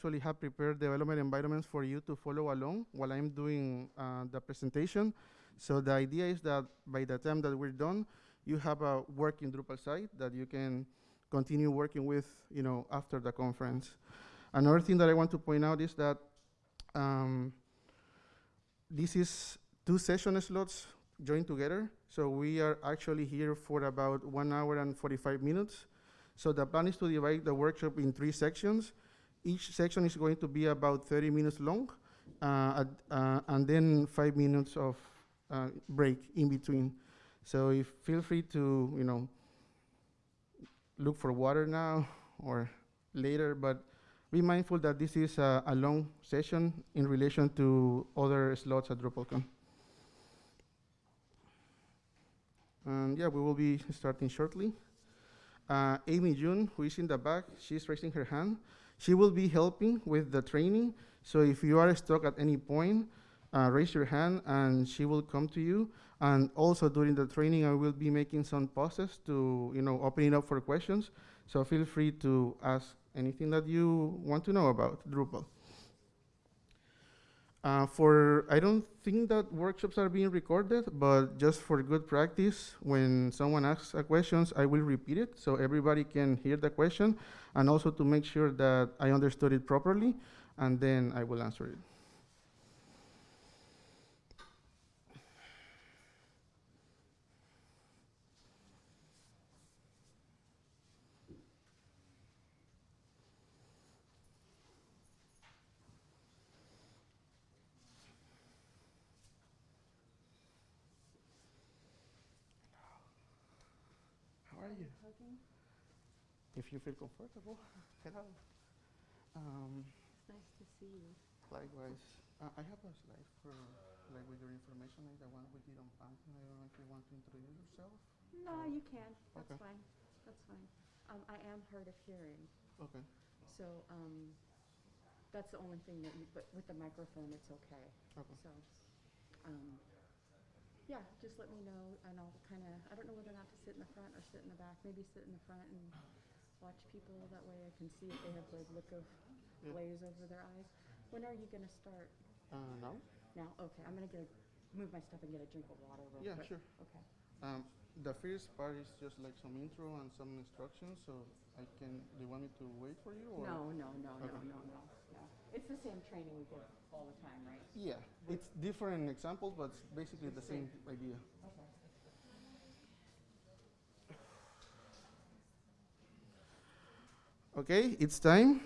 actually have prepared development environments for you to follow along while I'm doing uh, the presentation. So the idea is that by the time that we're done, you have a working Drupal site that you can continue working with, you know, after the conference. Another thing that I want to point out is that um, this is two session slots joined together. So we are actually here for about one hour and 45 minutes. So the plan is to divide the workshop in three sections. Each section is going to be about 30 minutes long, uh, uh, and then five minutes of uh, break in between. So if, feel free to, you know, look for water now or later, but be mindful that this is a, a long session in relation to other slots at DrupalCon. And yeah, we will be starting shortly. Uh, Amy June, who is in the back, she's raising her hand. She will be helping with the training. So if you are stuck at any point, uh, raise your hand and she will come to you. And also during the training, I will be making some pauses to, you know, open it up for questions. So feel free to ask anything that you want to know about Drupal. Uh, for, I don't think that workshops are being recorded, but just for good practice, when someone asks a question, I will repeat it so everybody can hear the question, and also to make sure that I understood it properly, and then I will answer it. If you feel comfortable. Hello. Um, It's nice to see you. likewise, uh, I have a slide for like with your information, like the one we did on Phantom. I don't know if you want to introduce yourself. No, you can. That's Okay. fine. That's fine. Um, I am hard of hearing, Okay. so, um, that's the only thing that you, but with the microphone, it's okay. Okay. So, um, yeah, just let me know and I'll kind of, I don't know whether or not to sit in the front or sit in the back. Maybe sit in the front and watch people. That way I can see if they have like look of Yeah. glaze over their eyes. When are you gonna start? Uh, now? Now? Okay, I'm gonna get, move my stuff and get a drink of water real Yeah, quick. sure. Okay. Um, the first part is just like some intro and some instructions. So I can. Do you want me to wait for you? Or? No, no, no, no, Okay. no, no, no. It's the same training we give all the time, right? Yeah, it's different examples, but it's basically the same idea. Okay. It's time.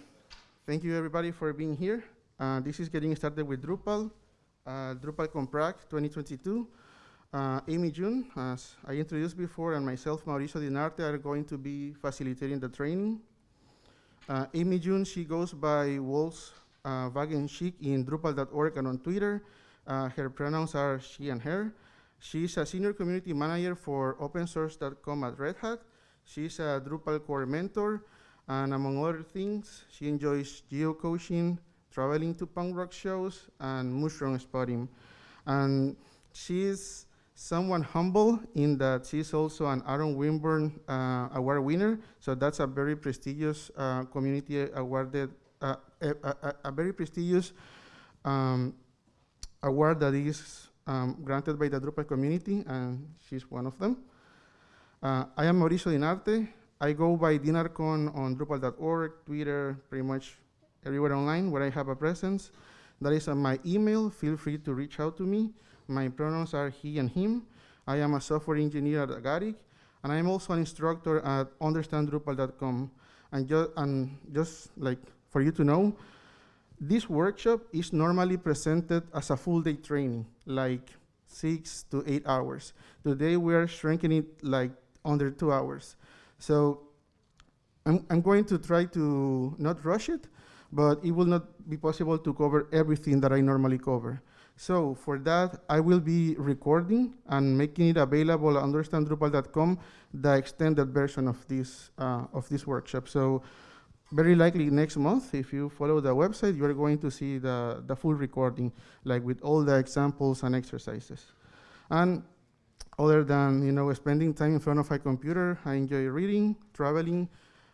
Thank you everybody for being here. Uh, this is getting started with Drupal, uh, DrupalCon Prague 2022. Uh, Amy June, as I introduced before, and myself, Mauricio Dinarte, are going to be facilitating the training. Uh, Amy June, she goes by Wolves uh, Chic in Drupal.org and on Twitter. Uh, her pronouns are she and her. She's a senior community manager for opensource.com at Red Hat. She's a Drupal core mentor, and among other things, she enjoys geocaching, traveling to punk rock shows, and mushroom spotting. And she's someone humble in that she's also an Aaron Winborn uh, Award winner. So that's a very prestigious uh, community awarded, uh, a, a, a very prestigious um, award that is um, granted by the Drupal community, and she's one of them. Uh, I am Mauricio Dinarte. I go by Dinarcon on Drupal.org, Twitter, pretty much everywhere online where I have a presence. That is on my email. Feel free to reach out to me. My pronouns are he and him. I am a software engineer at Agaric, and I am also an instructor at understanddrupal.com. And, ju and just like for you to know, this workshop is normally presented as a full day training, like six to eight hours. Today we are shrinking it like under two hours. So I'm, I'm going to try to not rush it, but it will not be possible to cover everything that I normally cover. So for that, I will be recording and making it available on understanddrupal.com, the extended version of this, uh, of this workshop. So very likely next month, if you follow the website, you're going to see the, the full recording, like with all the examples and exercises. And other than you know spending time in front of a computer, I enjoy reading, traveling,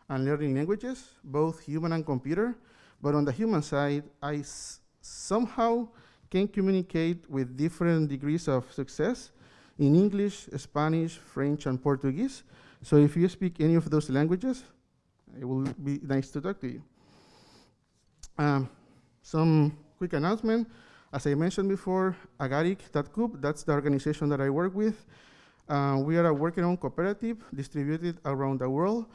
and learning languages, both human and computer. But on the human side, I somehow can communicate with different degrees of success in English, Spanish, French, and Portuguese. So if you speak any of those languages, it will be nice to talk to you. Um, some quick announcement. As I mentioned before, agaric.coop, that's the organization that I work with. Uh, we are a working on cooperative distributed around the world.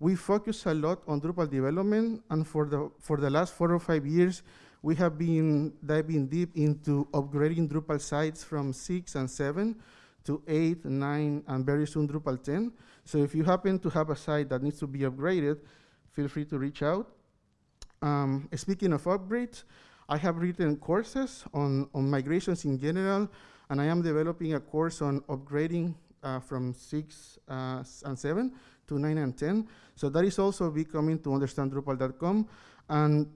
We focus a lot on Drupal development, and for the, for the last four or five years, we have been diving deep into upgrading Drupal sites from six and seven to eight, nine, and very soon Drupal 10. So if you happen to have a site that needs to be upgraded, feel free to reach out. Um, speaking of upgrades, I have written courses on, on migrations in general, and I am developing a course on upgrading uh, from six uh, and seven to nine and 10. So that is also becoming to understand Drupal.com. And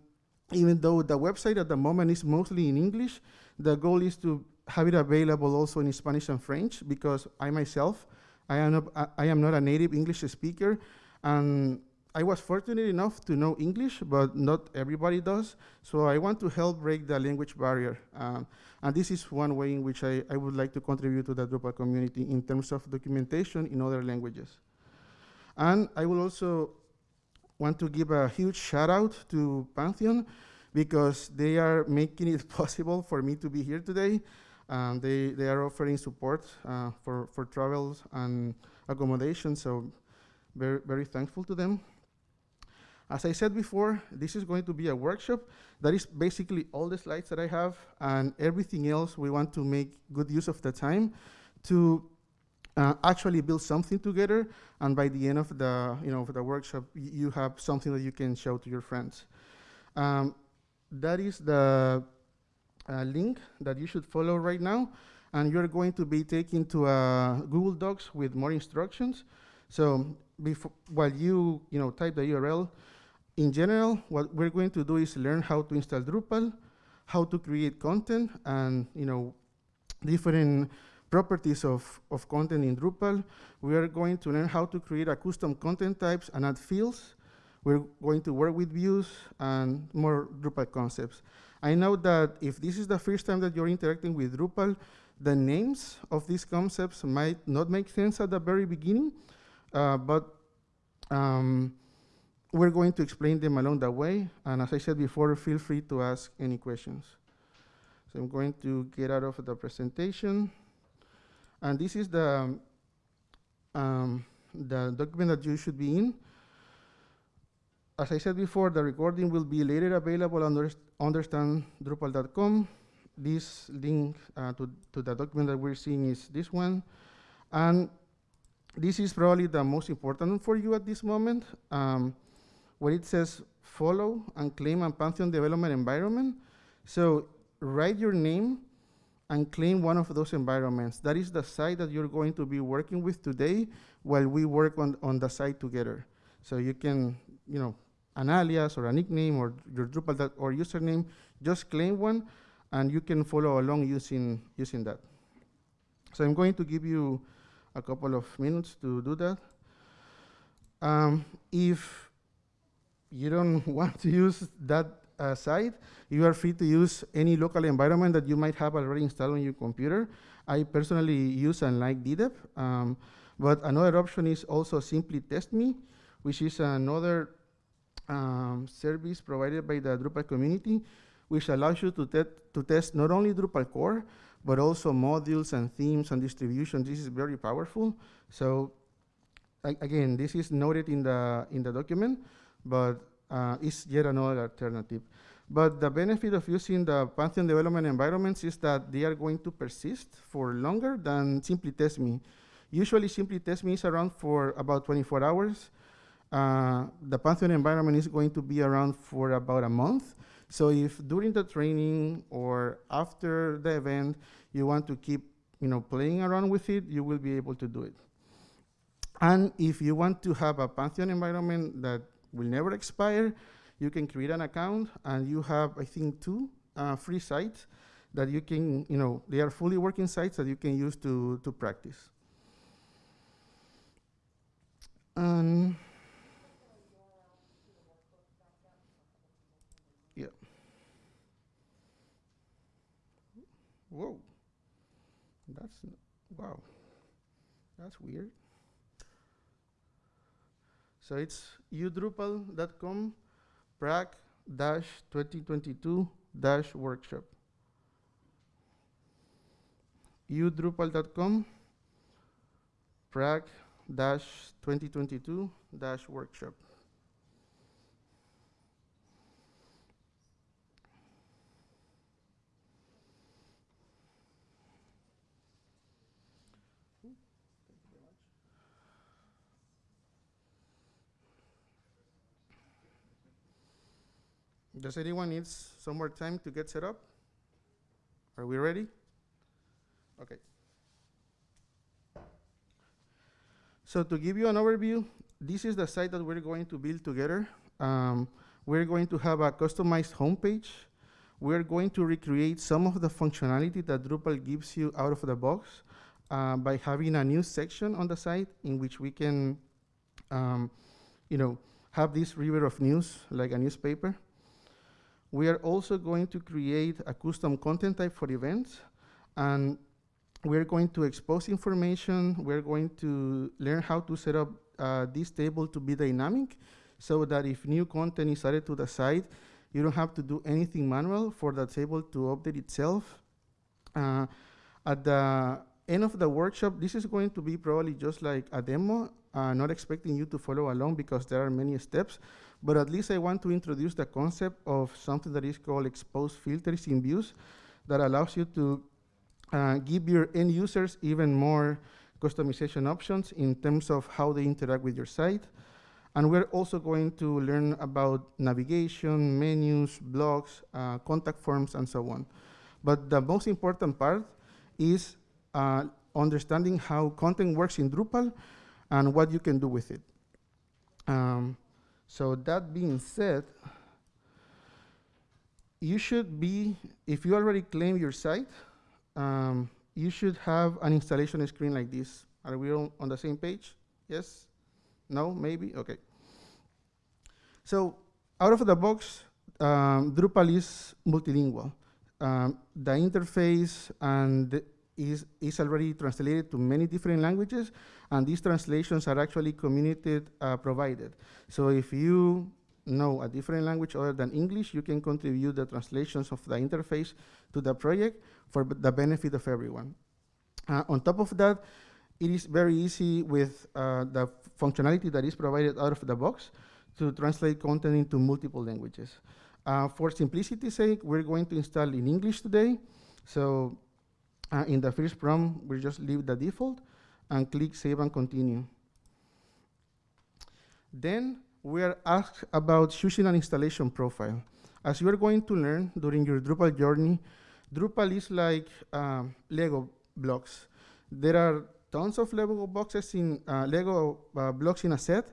even though the website at the moment is mostly in English, the goal is to have it available also in Spanish and French because I myself, I am not, I- I am not a native English speaker, and I was fortunate enough to know English, but not everybody does. So I want to help break the language barrier. Um, and this is one way in which I, I would like to contribute to the Drupal community in terms of documentation in other languages. And I will also want to give a huge shout out to Pantheon because they are making it possible for me to be here today. Um, they, they are offering support uh, for, for travels and accommodation, so very, very thankful to them. As I said before, this is going to be a workshop. That is basically all the slides that I have, and everything else we want to make good use of the time to uh, actually build something together. And by the end of the, you know, of the workshop, you have something that you can show to your friends. Um, that is the uh, link that you should follow right now, and you're going to be taken to a Google Docs with more instructions. So before, while you, you know, type the URL, in general, what we're going to do is learn how to install Drupal, how to create content, and you know, different properties of, of content in Drupal. We are going to learn how to create a custom content types and add fields. We're going to work with views and more Drupal concepts. I know that if this is the first time that you're interacting with Drupal, the names of these concepts might not make sense at the very beginning, uh, but um, we're going to explain them along the way. And as I said before, feel free to ask any questions. So I'm going to get out of the presentation. And this is the, um, the document that you should be in. As I said before, the recording will be later available on underst- understanddrupal.com. This link uh, to, to the document that we're seeing is this one. And this is probably the most important for you at this moment, um, where it says follow and claim a Pantheon development environment. So write your name and claim one of those environments. That is the site that you're going to be working with today while we work on, on the site together. So you can, you know, an alias or a nickname or your Drupal or username, just claim one and you can follow along using, using that. So I'm going to give you a couple of minutes to do that. Um, if you don't want to use that uh, site, you are free to use any local environment that you might have already installed on your computer. I personally use and like DDEV, um, but another option is also simplytest.me, which is another um, service provided by the Drupal community, which allows you to, te- to test not only Drupal core, but also modules and themes and distribution. This is very powerful. So again, this is noted in the, in the document, but uh, it's yet another alternative. But the benefit of using the Pantheon development environments is that they are going to persist for longer than simplytest.me. Usually simplytest.me is around for about 24 hours. Uh, the Pantheon environment is going to be around for about a month. So if during the training or after the event you want to keep you know, playing around with it, you will be able to do it. And if you want to have a Pantheon environment that will never expire. You can create an account, and you have, I think, two uh, free sites that you can, you know, they are fully working sites that you can use to, to practice. Um, yeah. Whoa. That's, wow. That's weird. So it's udrupal.com prac 2022 workshop. udrupal.com prac dash 2022 dash workshop. Does anyone needs some more time to get set up? Are we ready? Okay. So to give you an overview, this is the site that we're going to build together. Um, we're going to have a customized homepage. We're going to recreate some of the functionality that Drupal gives you out of the box uh, by having a news section on the site in which we can, um, you know, have this river of news like a newspaper. We are also going to create a custom content type for events, and we're going to expose information. We're going to learn how to set up uh, this table to be dynamic, so that if new content is added to the site, you don't have to do anything manual for the table to update itself. Uh, at the end of the workshop, this is going to be probably just like a demo, uh, not expecting you to follow along because there are many steps, but at least I want to introduce the concept of something that is called exposed filters in views that allows you to uh, give your end users even more customization options in terms of how they interact with your site. And we're also going to learn about navigation, menus, blogs, uh, contact forms, and so on. But the most important part is uh, understanding how content works in Drupal and what you can do with it. Um, so that being said, you should be, if you already claim your site, um, you should have an installation screen like this. Are we all on the same page? Yes? No? Maybe? Okay. So out of the box, um, Drupal is multilingual. Um, the interface and the is, is already translated to many different languages, and these translations are actually community uh, provided. So if you know a different language other than English, you can contribute the translations of the interface to the project for the benefit of everyone. Uh, on top of that, it is very easy with uh, the functionality that is provided out of the box to translate content into multiple languages. Uh, for simplicity's sake, we're going to install in English today. So uh, in the first prompt, we just leave the default and click Save and Continue. Then we are asked about choosing an installation profile. As you are going to learn during your Drupal journey, Drupal is like um, Lego blocks. There are tons of Lego boxes in uh, Lego uh, blocks in a set,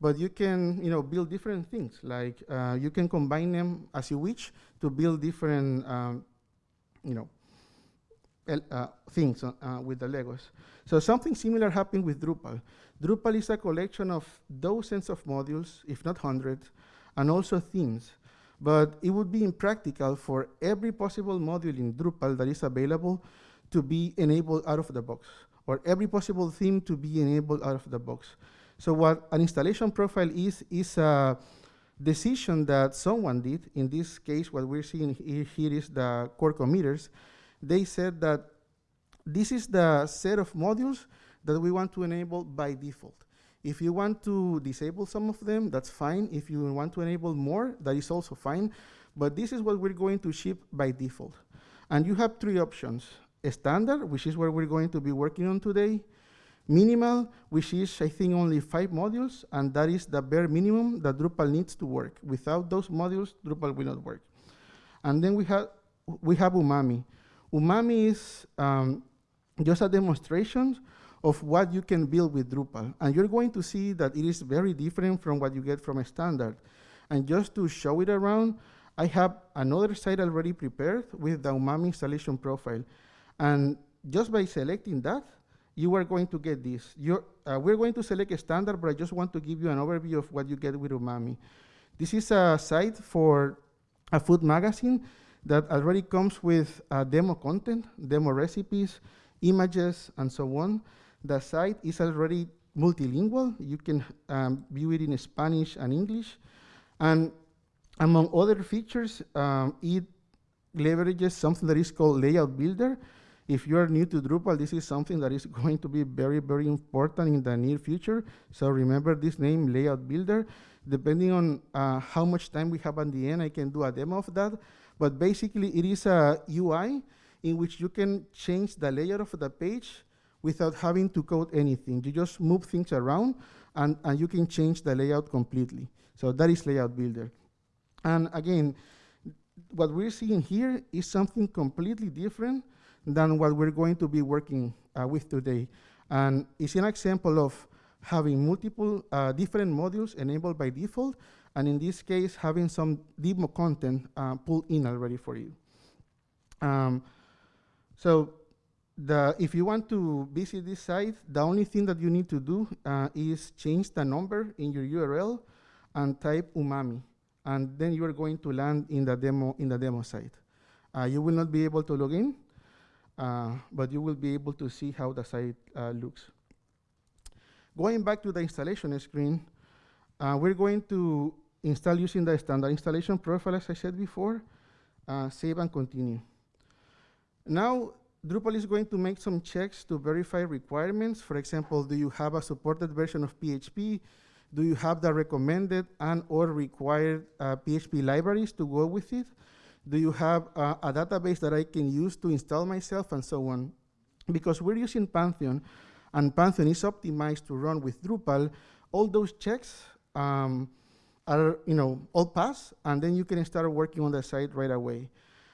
but you can you know build different things. Like uh, you can combine them as you wish to build different um, you know uh, things uh, uh, with the Legos. So something similar happened with Drupal. Drupal is a collection of dozens of modules, if not hundreds, and also themes. But it would be impractical for every possible module in Drupal that is available to be enabled out of the box, or every possible theme to be enabled out of the box. So what an installation profile is, is a decision that someone did. In this case, what we're seeing here, here is the core committers. They said that this is the set of modules that we want to enable by default. If you want to disable some of them, that's fine. If you want to enable more, that is also fine. But this is what we're going to ship by default. And you have three options. A standard, which is what we're going to be working on today. Minimal, which is, I think, only five modules, and that is the bare minimum that Drupal needs to work. Without those modules, Drupal will not work. And then we have, we have Umami. Umami is um, just a demonstration of what you can build with Drupal. And you're going to see that it is very different from what you get from a standard. And just to show it around, I have another site already prepared with the Umami installation profile. And just by selecting that, you are going to get this. Uh, we're going to select a standard, but I just want to give you an overview of what you get with Umami. This is a site for a food magazine. That already comes with uh, demo content, demo recipes, images, and so on. The site is already multilingual. You can um, view it in Spanish and English. And among other features, um, it leverages something that is called Layout Builder. If you are new to Drupal, this is something that is going to be very, very important in the near future. So remember this name, Layout Builder. Depending on uh, how much time we have at the end, I can do a demo of that. But basically, it is a UI in which you can change the layout of the page without having to code anything. You just move things around, and, and you can change the layout completely. So that is Layout Builder. And again, what we're seeing here is something completely different than what we're going to be working uh, with today. And it's an example of having multiple uh, different modules enabled by default, and in this case, having some demo content uh, pulled in already for you. Um, so the, if you want to visit this site, the only thing that you need to do uh, is change the number in your URL and type umami. And then you are going to land in the demo, in the demo site. Uh, you will not be able to log in, uh, but you will be able to see how the site uh, looks. Going back to the installation screen, uh, we're going to install using the standard installation profile, as I said before, uh, save and continue. Now, Drupal is going to make some checks to verify requirements. For example, do you have a supported version of PHP? Do you have the recommended and or required uh, PHP libraries to go with it? Do you have uh, a database that I can use to install myself and so on? Because we're using Pantheon, and Pantheon is optimized to run with Drupal, all those checks um, are, you know, all pass, and then you can start working on the site right away.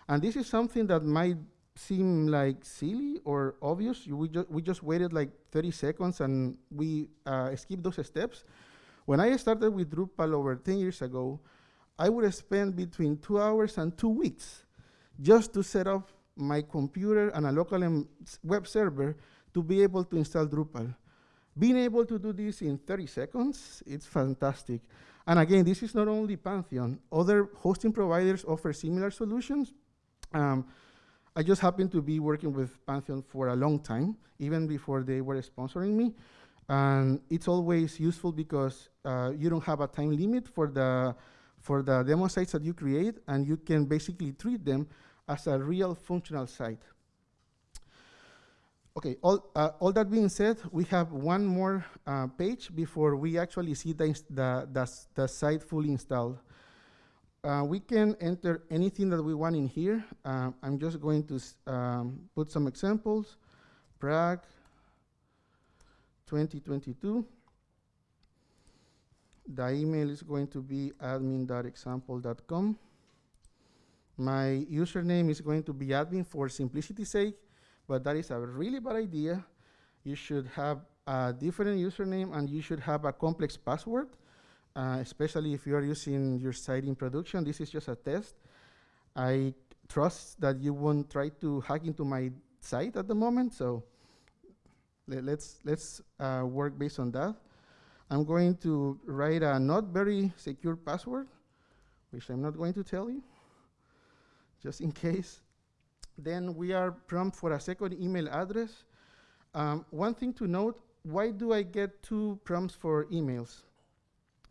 And this is something that might seem like silly or obvious. You, we, ju we just waited like 30 seconds and we uh, skipped those steps. When I started with Drupal over 10 years ago, I would spend between two hours and two weeks just to set up my computer and a local web server to be able to install Drupal. Being able to do this in 30 seconds, it's fantastic. And again, this is not only Pantheon. Other hosting providers offer similar solutions. Um, I just happened to be working with Pantheon for a long time, even before they were sponsoring me. And it's always useful because uh, you don't have a time limit for the, for the demo sites that you create, and you can basically treat them as a real functional site. Okay, all, uh, all that being said, we have one more uh, page before we actually see the, the, the, the site fully installed. Uh, we can enter anything that we want in here. Uh, I'm just going to um, put some examples. Prague 2022. The email is going to be admin.example.com. My username is going to be admin for simplicity's sake, but that is a really bad idea. You should have a different username and you should have a complex password uh, especially if you are using your site in production. This is just a test. I trust that you won't try to hack into my site at the moment, so let's, let's uh, work based on that. I'm going to write a not very secure password, which I'm not going to tell you, just in case. Then we are prompt for a second email address. Um, one thing to note, why do I get two prompts for emails?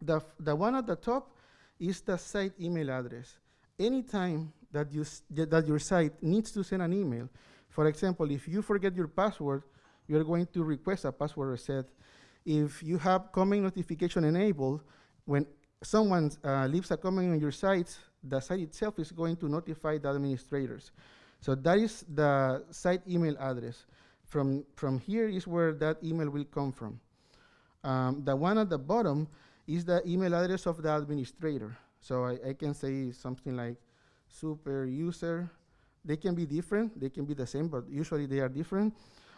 The, the one at the top is the site email address. Anytime that, you that your site needs to send an email, for example, if you forget your password, you're going to request a password reset. If you have comment notification enabled, when someone uh, leaves a comment on your site, the site itself is going to notify the administrators. So that is the site email address. From, from here is where that email will come from. Um, the one at the bottom is the email address of the administrator. So I, I can say something like super user. They can be different, they can be the same, but usually they are different.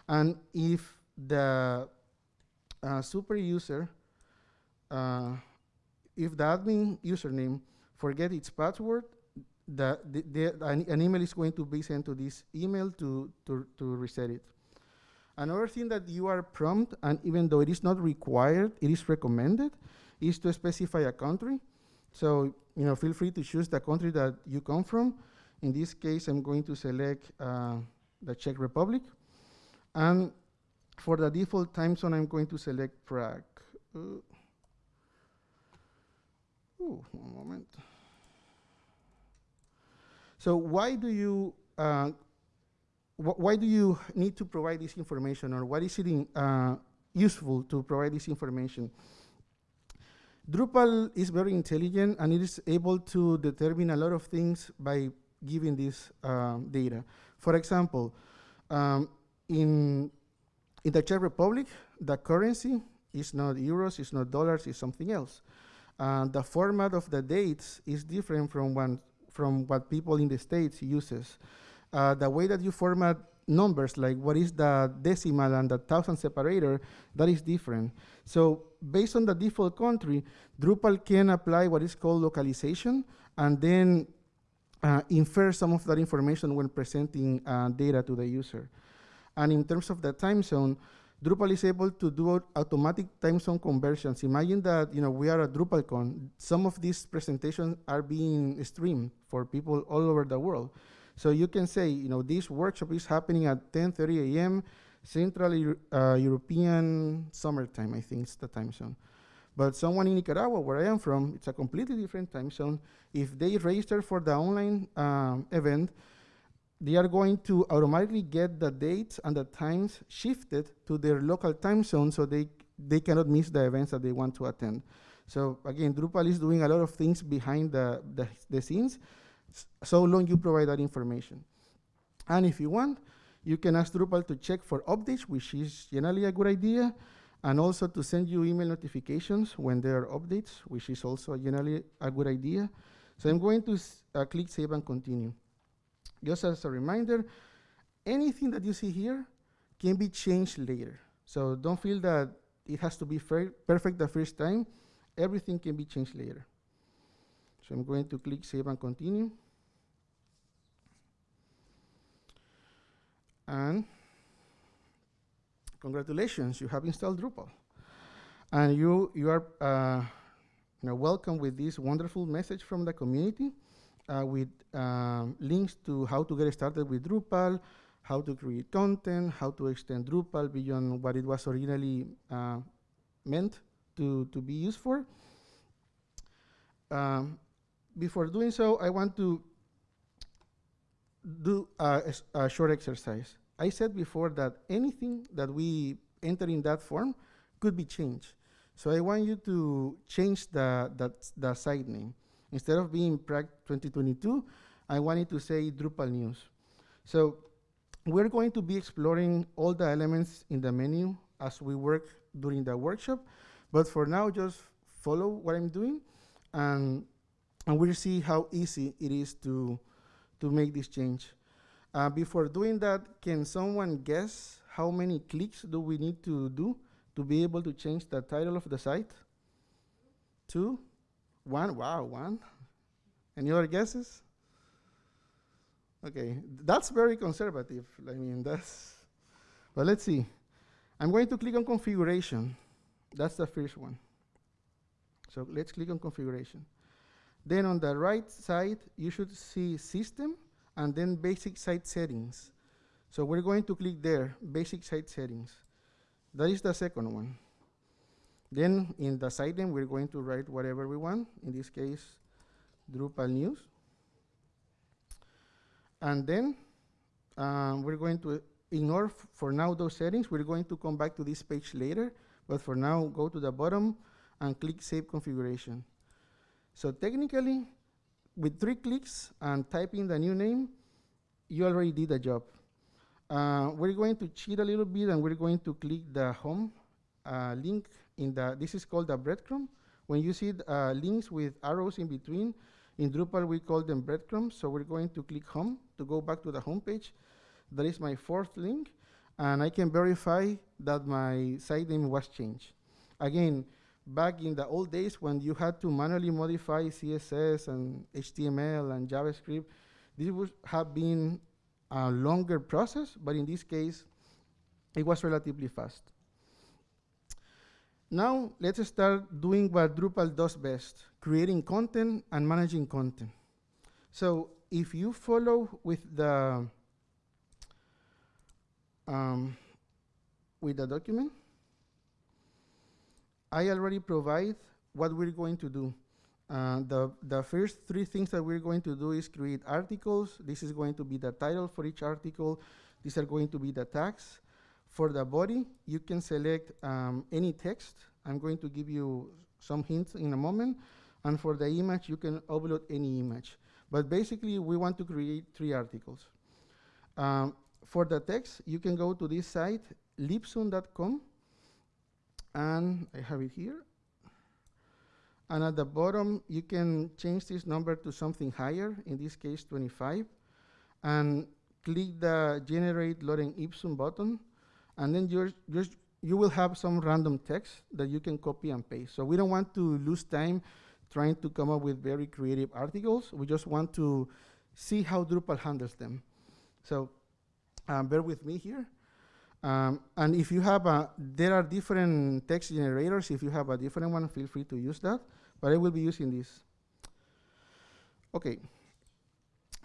And if the uh, super user, uh, if the admin username forget its password, the, the, the, an, email is going to be sent to this email to, to, to reset it. Another thing that you are prompt, and even though it is not required, it is recommended, is to specify a country. So, you know, feel free to choose the country that you come from. In this case, I'm going to select uh, the Czech Republic. And for the default time zone, I'm going to select Prague. Uh, ooh, one moment. So why do you uh, wh why do you need to provide this information, or what is it in, uh, useful to provide this information? Drupal is very intelligent and it is able to determine a lot of things by giving this um, data. For example, um, in, in the Czech Republic, the currency is not euros, it's not dollars, it's something else. Uh, the format of the dates is different from, one, from what people in the States uses. Uh, the way that you format numbers, like what is the decimal and the thousand separator, that is different. So based on the default country, Drupal can apply what is called localization and then uh, infer some of that information when presenting uh, data to the user. And in terms of the time zone, Drupal is able to do automatic time zone conversions. Imagine that you know we are at DrupalCon. Some of these presentations are being streamed for people all over the world. So you can say, you know, this workshop is happening at 10:30 a.m. Central Euro uh, European summertime. I think it's the time zone. But someone in Nicaragua, where I am from, it's a completely different time zone. If they register for the online um, event, they are going to automatically get the dates and the times shifted to their local time zone so they, they cannot miss the events that they want to attend. So again, Drupal is doing a lot of things behind the, the, the scenes, so long you provide that information. And if you want, you can ask Drupal to check for updates, which is generally a good idea and also to send you email notifications when there are updates, which is also generally a good idea. So I'm going to uh, click Save and Continue. Just as a reminder, anything that you see here can be changed later. So don't feel that it has to be perfect the first time. Everything can be changed later. So I'm going to click Save and Continue. And congratulations, you have installed Drupal. And you, you are uh, you know, welcome with this wonderful message from the community uh, with um, links to how to get started with Drupal, how to create content, how to extend Drupal beyond what it was originally uh, meant to, to be used for. Um, before doing so, I want to do a, a short exercise. I said before that anything that we enter in that form could be changed. So I want you to change the, the, the site name. Instead of being Prague 2022, I wanted to say Drupal News. So we're going to be exploring all the elements in the menu as we work during the workshop. But for now, just follow what I'm doing, and, and we'll see how easy it is to, to make this change. Uh, before doing that, can someone guess how many clicks do we need to do to be able to change the title of the site? Two? One? Wow, one. Any other guesses? Okay, that's very conservative. I mean, that's, but let's see. I'm going to click on configuration. That's the first one. So let's click on configuration. Then on the right side, you should see system and then basic site settings. So we're going to click there, basic site settings. That is the second one. Then in the site name, we're going to write whatever we want. In this case, Drupal news. And then um, we're going to ignore for now those settings. We're going to come back to this page later, but for now, go to the bottom and click Save Configuration. So technically, with three clicks and typing the new name, you already did the job. Uh, we're going to cheat a little bit and we're going to click the home uh, link in the, this is called the breadcrumb. When you see uh, links with arrows in between, in Drupal we call them breadcrumbs, so we're going to click home to go back to the home page. That is my fourth link, and I can verify that my site name was changed. Again, back in the old days when you had to manually modify CSS and HTML and JavaScript, this would have been a longer process, but in this case, it was relatively fast. Now, let's start doing what Drupal does best, creating content and managing content. So if you follow with the um, with the document, I already provide what we're going to do. Uh, the, the first three things that we're going to do is create articles. This is going to be the title for each article. These are going to be the tags. For the body, you can select um, any text. I'm going to give you some hints in a moment. And for the image, you can upload any image. But basically, we want to create three articles. Um, for the text, you can go to this site, lipsum.com, and I have it here. And at the bottom, you can change this number to something higher, in this case 25, and click the Generate Lorem Ipsum button, and then you're, you're, you will have some random text that you can copy and paste. So we don't want to lose time trying to come up with very creative articles. We just want to see how Drupal handles them. So um, bear with me here. Um, and if you have a, there are different text generators. If you have a different one, feel free to use that. But I will be using this. Okay.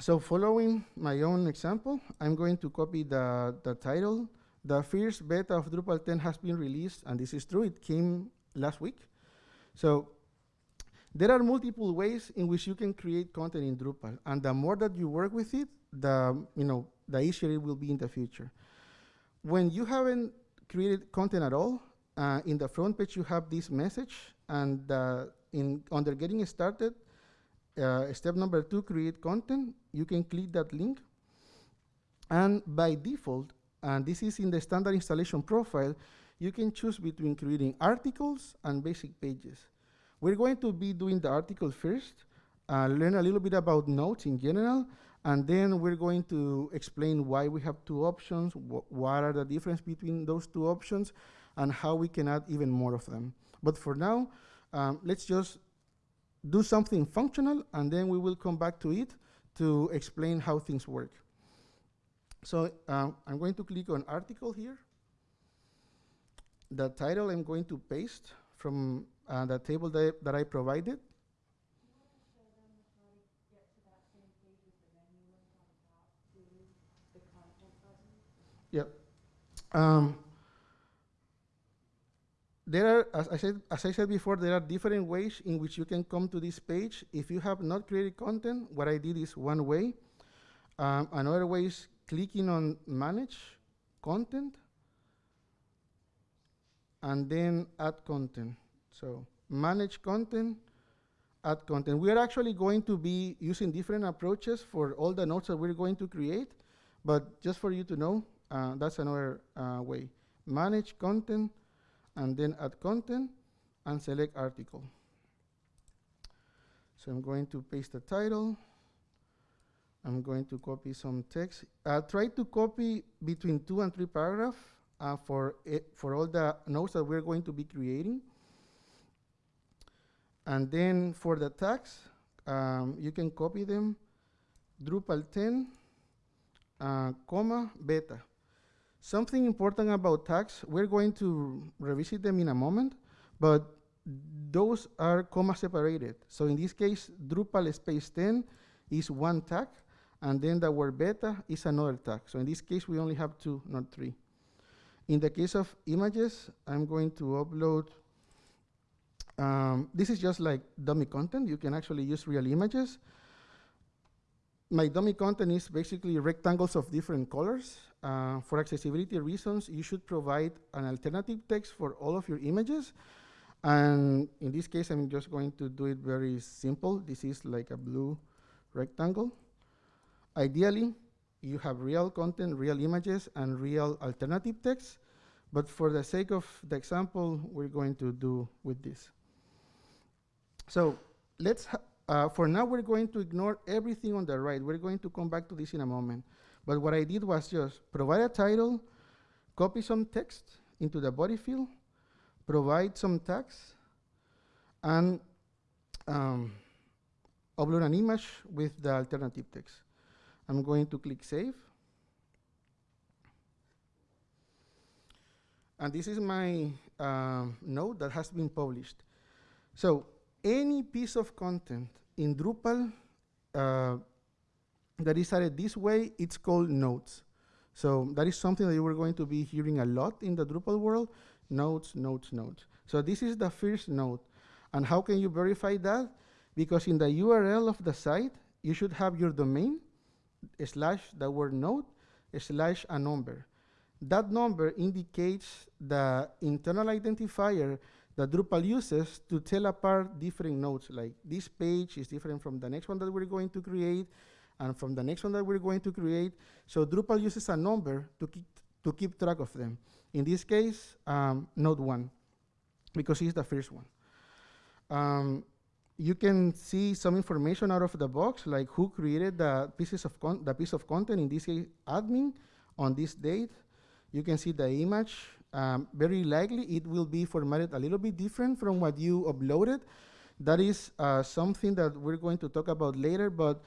So following my own example, I'm going to copy the, the title. The first beta of Drupal 10 has been released, and this is true. It came last week. So there are multiple ways in which you can create content in Drupal, and the more that you work with it, the you know the easier it will be in the future. When you haven't created content at all, uh, in the front page you have this message, and uh, in under getting started, uh, step number two, create content. You can click that link, and by default, and this is in the standard installation profile, you can choose between creating articles and basic pages. We're going to be doing the article first, uh, learn a little bit about nodes in general, and then we're going to explain why we have two options, wh what are the difference between those two options, and how we can add even more of them. But for now, um, let's just do something functional, and then we will come back to it to explain how things work. So uh, I'm going to click on article here. The title I'm going to paste from uh, the table that, that I provided. Yeah. Um, there are, as I, said, as I said before, there are different ways in which you can come to this page. If you have not created content, what I did is one way. Um, another way is clicking on Manage Content, and then Add Content. So manage content, add content. We are actually going to be using different approaches for all the nodes that we're going to create, but just for you to know, uh, that's another uh, way. Manage content, and then add content, and select article. So I'm going to paste the title. I'm going to copy some text. Uh, try to copy between two and three paragraphs uh, for, for all the nodes that we're going to be creating. And then for the tags, um, you can copy them, Drupal 10, uh, comma, beta. Something important about tags, we're going to revisit them in a moment, but those are comma separated. So in this case, Drupal space 10 is one tag, and then the word beta is another tag. So in this case, we only have two, not three. In the case of images, I'm going to upload um, this is just like dummy content. You can actually use real images. My dummy content is basically rectangles of different colors. Uh, for accessibility reasons, you should provide an alternative text for all of your images. And in this case, I'm just going to do it very simple. This is like a blue rectangle. Ideally, you have real content, real images, and real alternative text. But for the sake of the example, we're going to do with this. So let's, uh, for now, we're going to ignore everything on the right. We're going to come back to this in a moment. But what I did was just provide a title, copy some text into the body field, provide some tags, and um, upload an image with the alternative text. I'm going to click Save. And this is my um, node that has been published. So any piece of content in Drupal, uh, that is added this way, it's called nodes. So that is something that you are going to be hearing a lot in the Drupal world, nodes, nodes, nodes. So this is the first node. And how can you verify that? Because in the URL of the site, you should have your domain, slash the word node, slash a number. That number indicates the internal identifier that Drupal uses to tell apart different nodes, like this page is different from the next one that we're going to create, and from the next one that we're going to create. So Drupal uses a number to keep, to keep track of them. In this case, um, node one, because it's the first one. Um, you can see some information out of the box, like who created the pieces of the piece of content, in this case, admin, on this date. You can see the image. Um, very likely, it will be formatted a little bit different from what you uploaded. That is uh, something that we're going to talk about later, but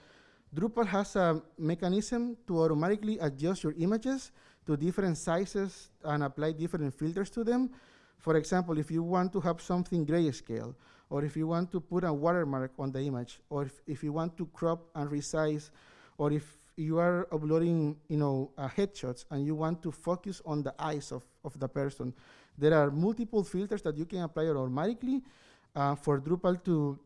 Drupal has a mechanism to automatically adjust your images to different sizes and apply different filters to them. For example, if you want to have something grayscale, or if you want to put a watermark on the image, or if, if you want to crop and resize, or if you are uploading, you know, uh, headshots and you want to focus on the eyes of, of the person, there are multiple filters that you can apply automatically uh, for Drupal to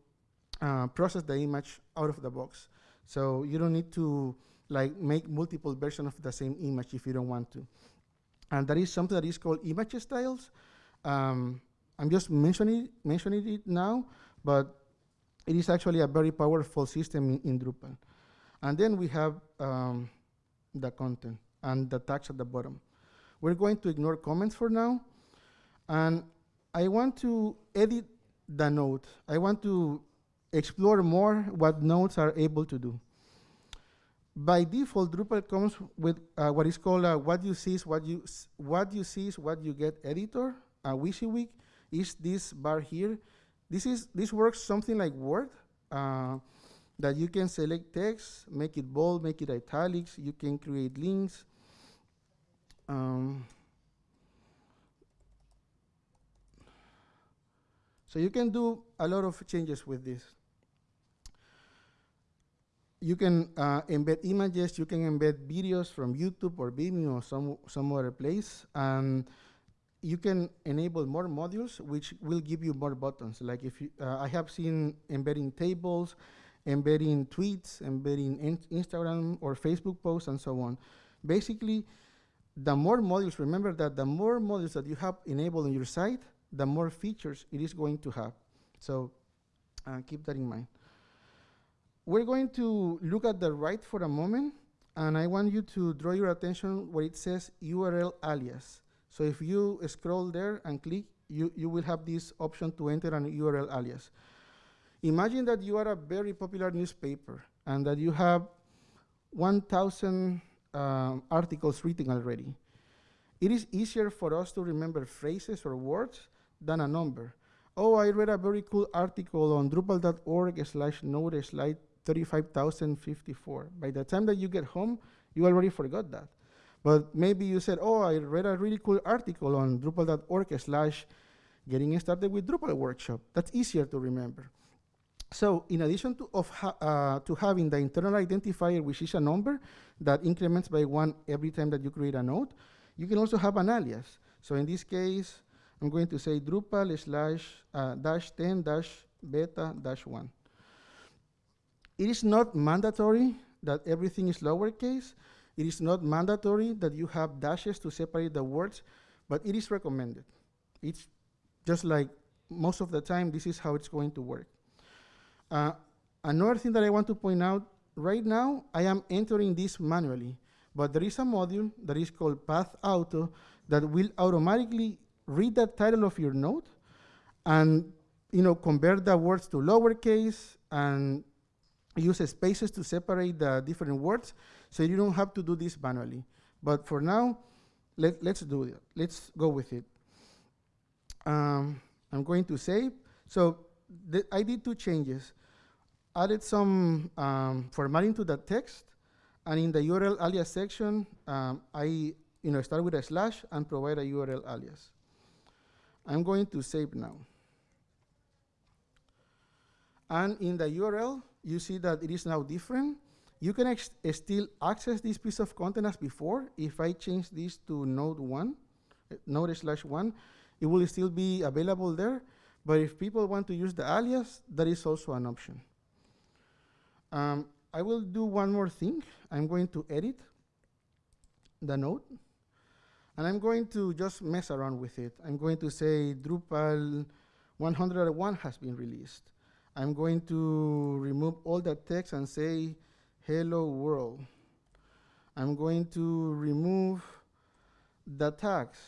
uh, process the image out of the box. So you don't need to like make multiple versions of the same image if you don't want to. And that is something that is called image styles. Um, I'm just mentioning, mentioning it now, but it is actually a very powerful system in, in Drupal. And then we have um, the content and the tags at the bottom. We're going to ignore comments for now. And I want to edit the node. I want to explore more what nodes are able to do. By default, Drupal comes with uh, what is called a what you see is what you what you see is what you get editor. A WYSIWYG is this bar here. This is this works something like Word, uh, that you can select text, make it bold, make it italics. You can create links. Um, so you can do a lot of changes with this you can uh, embed images, you can embed videos from YouTube or Vimeo or some, some other place. And you can enable more modules, which will give you more buttons. Like if you, uh, I have seen embedding tables, embedding tweets, embedding in Instagram or Facebook posts, and so on. Basically, the more modules, remember that the more modules that you have enabled on your site, the more features it is going to have. So uh, keep that in mind. We're going to look at the right for a moment, and I want you to draw your attention where it says URL alias. So if you scroll there and click, you, you will have this option to enter an URL alias. Imagine that you are a very popular newspaper and that you have 1,000 um, articles written already. It is easier for us to remember phrases or words than a number. Oh, I read a very cool article on drupal.org slash node slash 35,054. By the time that you get home, you already forgot that. But maybe you said, oh, I read a really cool article on drupal.org slash getting started with Drupal workshop. That's easier to remember. So in addition to, of ha uh, to having the internal identifier, which is a number that increments by one every time that you create a node, you can also have an alias. So in this case, I'm going to say Drupal slash uh, dash 10 dash beta dash 1. It is not mandatory that everything is lowercase. It is not mandatory that you have dashes to separate the words, but it is recommended. It's just like most of the time, this is how it's going to work. Uh, another thing that I want to point out, right now, I am entering this manually, but there is a module that is called Pathauto that will automatically read the title of your node and you know, convert the words to lowercase and use spaces to separate the different words, so you don't have to do this manually. But for now, let, let's do it. Let's go with it. Um, I'm going to save. So I did two changes. Added some um, formatting to the text, and in the URL alias section, um, I you know, start with a slash and provide a URL alias. I'm going to save now. And in the URL, you see that it is now different. You can still access this piece of content as before. If I change this to node one, node slash one, it will still be available there. But if people want to use the alias, that is also an option. Um, I will do one more thing. I'm going to edit the node. And I'm going to just mess around with it. I'm going to say Drupal 101 has been released. I'm going to remove all the text and say hello world. I'm going to remove the tags.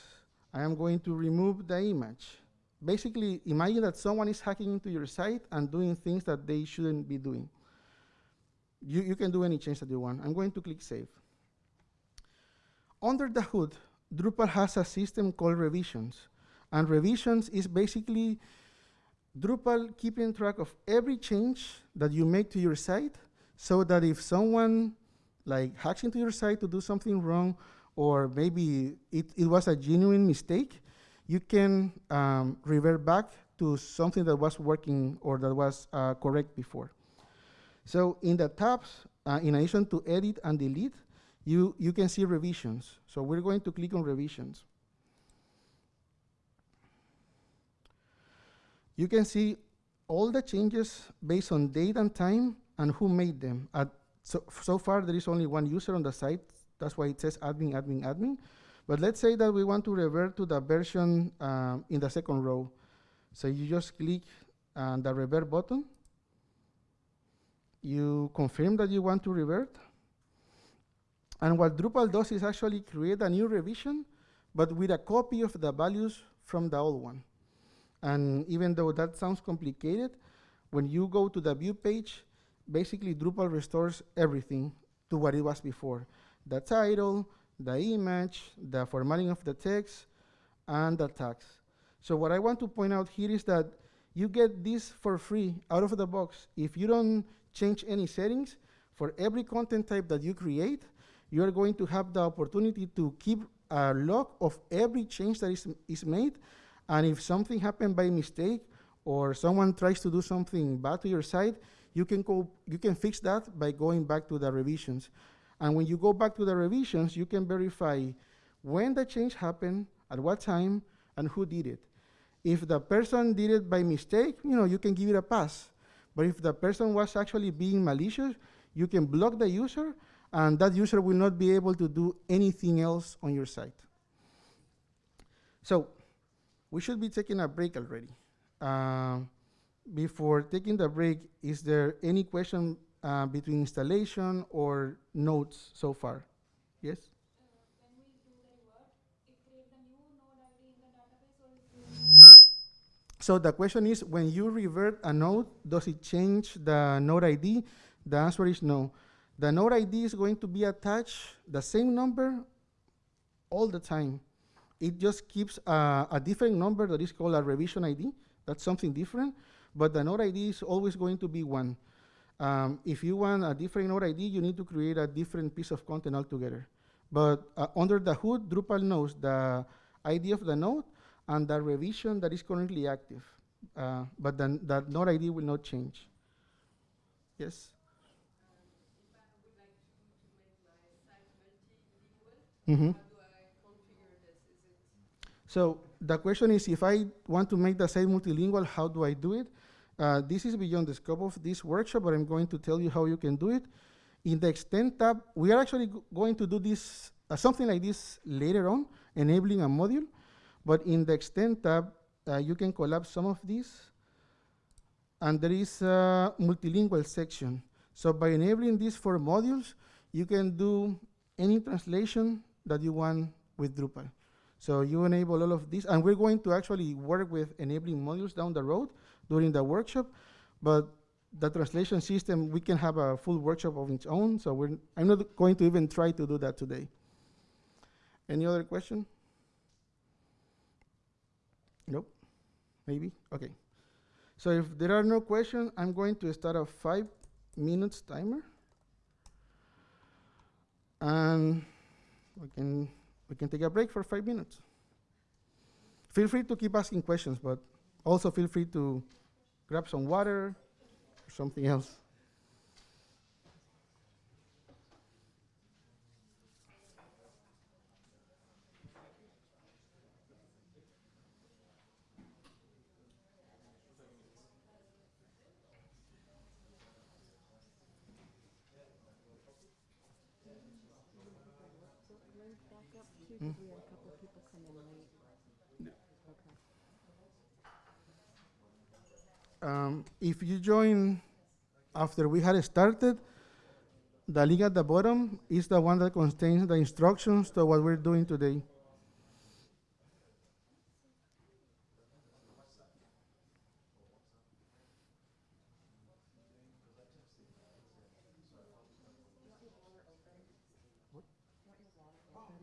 I am going to remove the image. Basically, imagine that someone is hacking into your site and doing things that they shouldn't be doing. You, you can do any change that you want. I'm going to click Save. Under the hood, Drupal has a system called revisions. And revisions is basically Drupal keeping track of every change that you make to your site so that if someone like hacks into your site to do something wrong or maybe it, it was a genuine mistake, you can um, revert back to something that was working or that was uh, correct before. So in the tabs, uh, in addition to edit and delete, you, you can see revisions. So we're going to click on revisions. You can see all the changes based on date and time and who made them. At so, so far, there is only one user on the site. That's why it says admin, admin, admin. But let's say that we want to revert to the version um, in the second row. So you just click on the revert button. You confirm that you want to revert. And what Drupal does is actually create a new revision, but with a copy of the values from the old one. And even though that sounds complicated, when you go to the view page, basically Drupal restores everything to what it was before. The title, the image, the formatting of the text, and the tags. So what I want to point out here is that you get this for free out of the box. If you don't change any settings, for every content type that you create, you are going to have the opportunity to keep a log of every change that is, is made. And if something happened by mistake or someone tries to do something bad to your site, you can, go, you can fix that by going back to the revisions. And when you go back to the revisions, you can verify when the change happened, at what time, and who did it. If the person did it by mistake, you know, you can give it a pass. But if the person was actually being malicious, you can block the user and that user will not be able to do anything else on your site. So we should be taking a break already. Uh, before taking the break, is there any question uh, between installation or nodes so far? Yes? So the question is, when you revert a node, does it change the node ID? The answer is no. The node ID is going to be attached the same number all the time. It just keeps a, a different number that is called a revision ID. That's something different, but the node ID is always going to be one. Um, if you want a different node ID, you need to create a different piece of content altogether. But uh, under the hood, Drupal knows the ID of the node and the revision that is currently active. Uh, but then that node ID will not change. Yes? Mm-hmm. So the question is, if I want to make the site multilingual, how do I do it? Uh, this is beyond the scope of this workshop, but I'm going to tell you how you can do it. In the Extend tab, we are actually going to do this, uh, something like this later on, enabling a module. But in the Extend tab, uh, you can collapse some of these. And there is a multilingual section. So by enabling these four modules, you can do any translation that you want with Drupal. So you enable all of these, and we're going to actually work with enabling modules down the road during the workshop, but the translation system, we can have a full workshop of its own, so we're, I'm not going to even try to do that today. Any other question? Nope, maybe, okay. So if there are no questions, I'm going to start a five minutes timer. And we can, we can take a break for five minutes. Feel free to keep asking questions, but also feel free to grab some water or something else. link back up too? Because we had a couple of people come in late. Okay. Um, if you join after we had started, the link at the bottom is the one that contains the instructions to what we're doing today.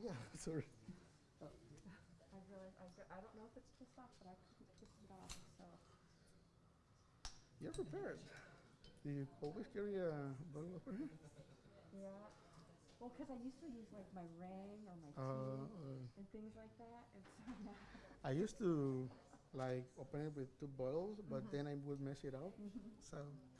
Yeah, sorry. I realized, I, go- I don't know if it's twist off, but I couldn't twist it off, so. You're prepared. Do you always carry a bottle of water? Yeah. Well, because I used to use like my ring or my Uh, key uh, and things like that, and so now. I used to like open it with two bottles, but Mhm. then I would mess it up. So Cause I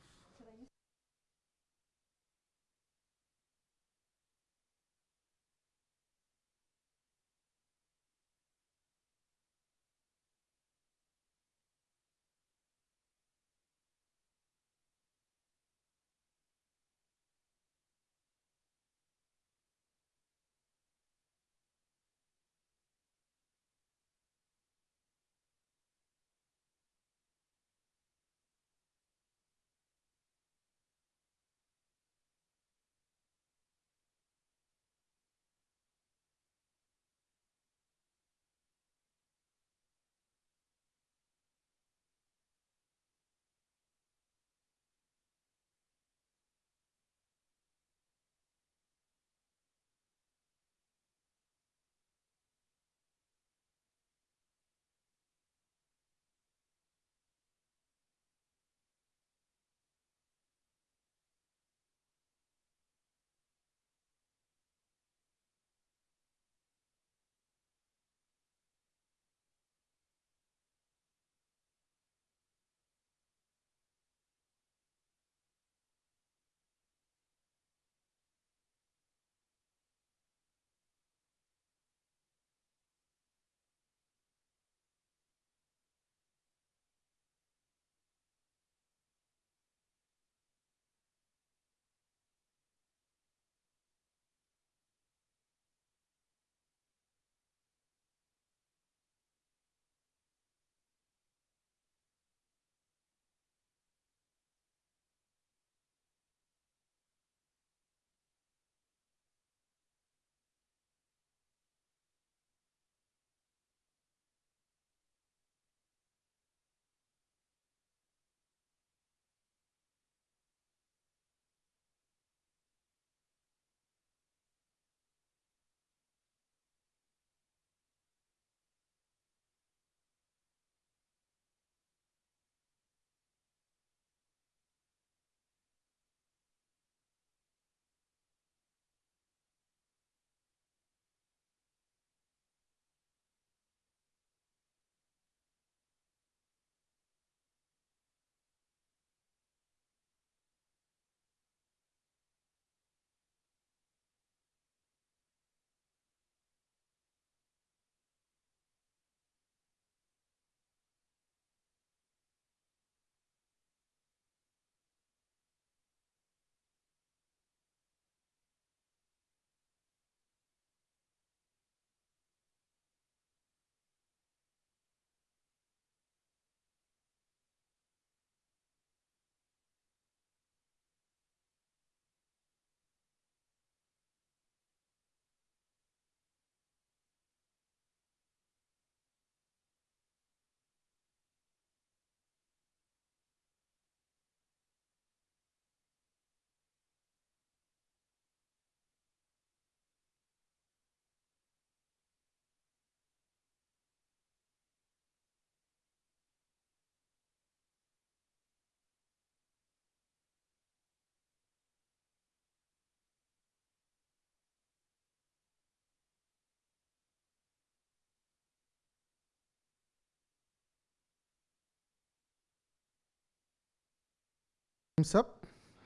time's up.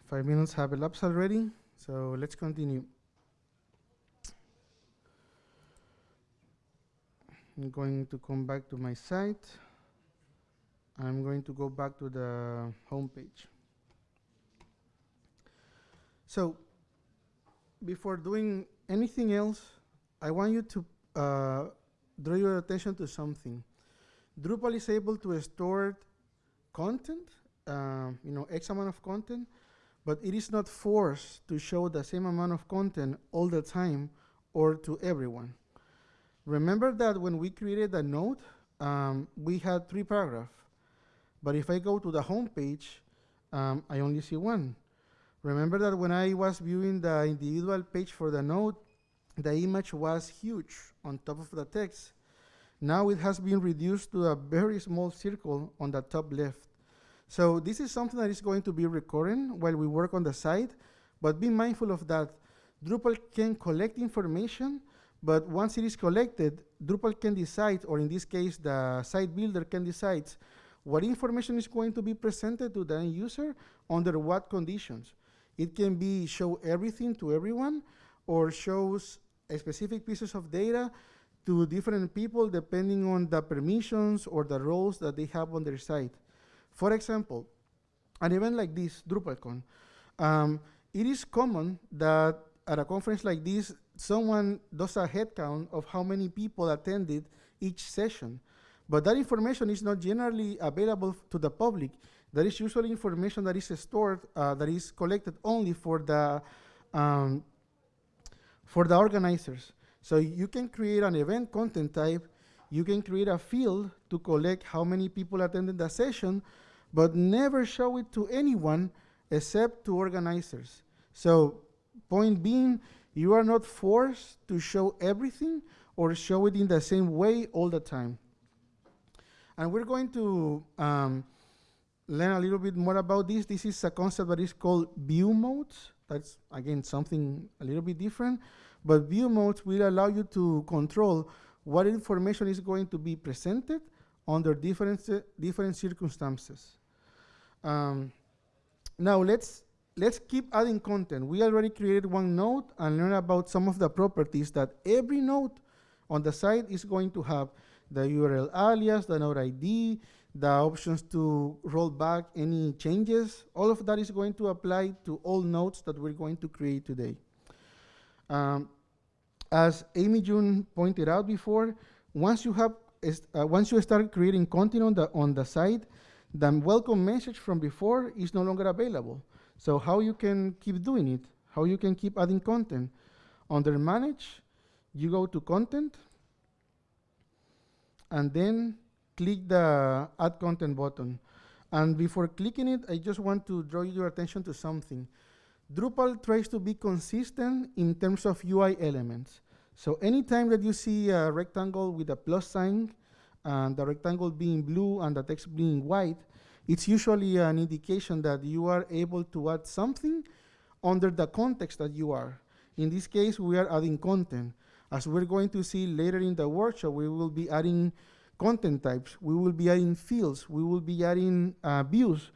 Five minutes have elapsed already, so let's continue. I'm going to come back to my site. I'm going to go back to the home page. So, before doing anything else, I want you to uh, draw your attention to something. Drupal is able to store content, um, you know, X amount of content, but it is not forced to show the same amount of content all the time or to everyone. Remember that when we created the node, um, we had three paragraphs. But if I go to the home page, um, I only see one. Remember that when I was viewing the individual page for the node, the image was huge on top of the text. Now it has been reduced to a very small circle on the top left. So this is something that is going to be recurring while we work on the site, but be mindful of that. Drupal can collect information, but once it is collected, Drupal can decide, or in this case, the site builder can decide what information is going to be presented to the end user under what conditions. It can be show everything to everyone, or shows specific pieces of data to different people depending on the permissions or the roles that they have on their site. For example, an event like this, DrupalCon, um, it is common that at a conference like this, someone does a head count of how many people attended each session. But that information is not generally available to the public. That is usually information that is stored, uh, that is collected only for the um, for the organizers. So you can create an event content type, you can create a field to collect how many people attended the session, but never show it to anyone except to organizers. So point being, you are not forced to show everything or show it in the same way all the time. And we're going to um, learn a little bit more about this. This is a concept that is called view modes. That's, again, something a little bit different. But view modes will allow you to control what information is going to be presented under different, different circumstances. Um, now let's, let's keep adding content. We already created one node and learned about some of the properties that every node on the site is going to have. The URL alias, the node ID, the options to roll back any changes. All of that is going to apply to all nodes that we're going to create today. Um, as AmyJune pointed out before, once you have uh, once you start creating content on the on the site, the welcome message from before is no longer available. So how you can keep doing it? How you can keep adding content? Under manage, you go to content, and then click the add content button. And before clicking it, I just want to draw your attention to something. Drupal tries to be consistent in terms of UI elements. So anytime that you see a rectangle with a plus sign, and the rectangle being blue and the text being white, it's usually an indication that you are able to add something under the context that you are. In this case, we are adding content. As we're going to see later in the workshop, we will be adding content types, we will be adding fields, we will be adding uh, views.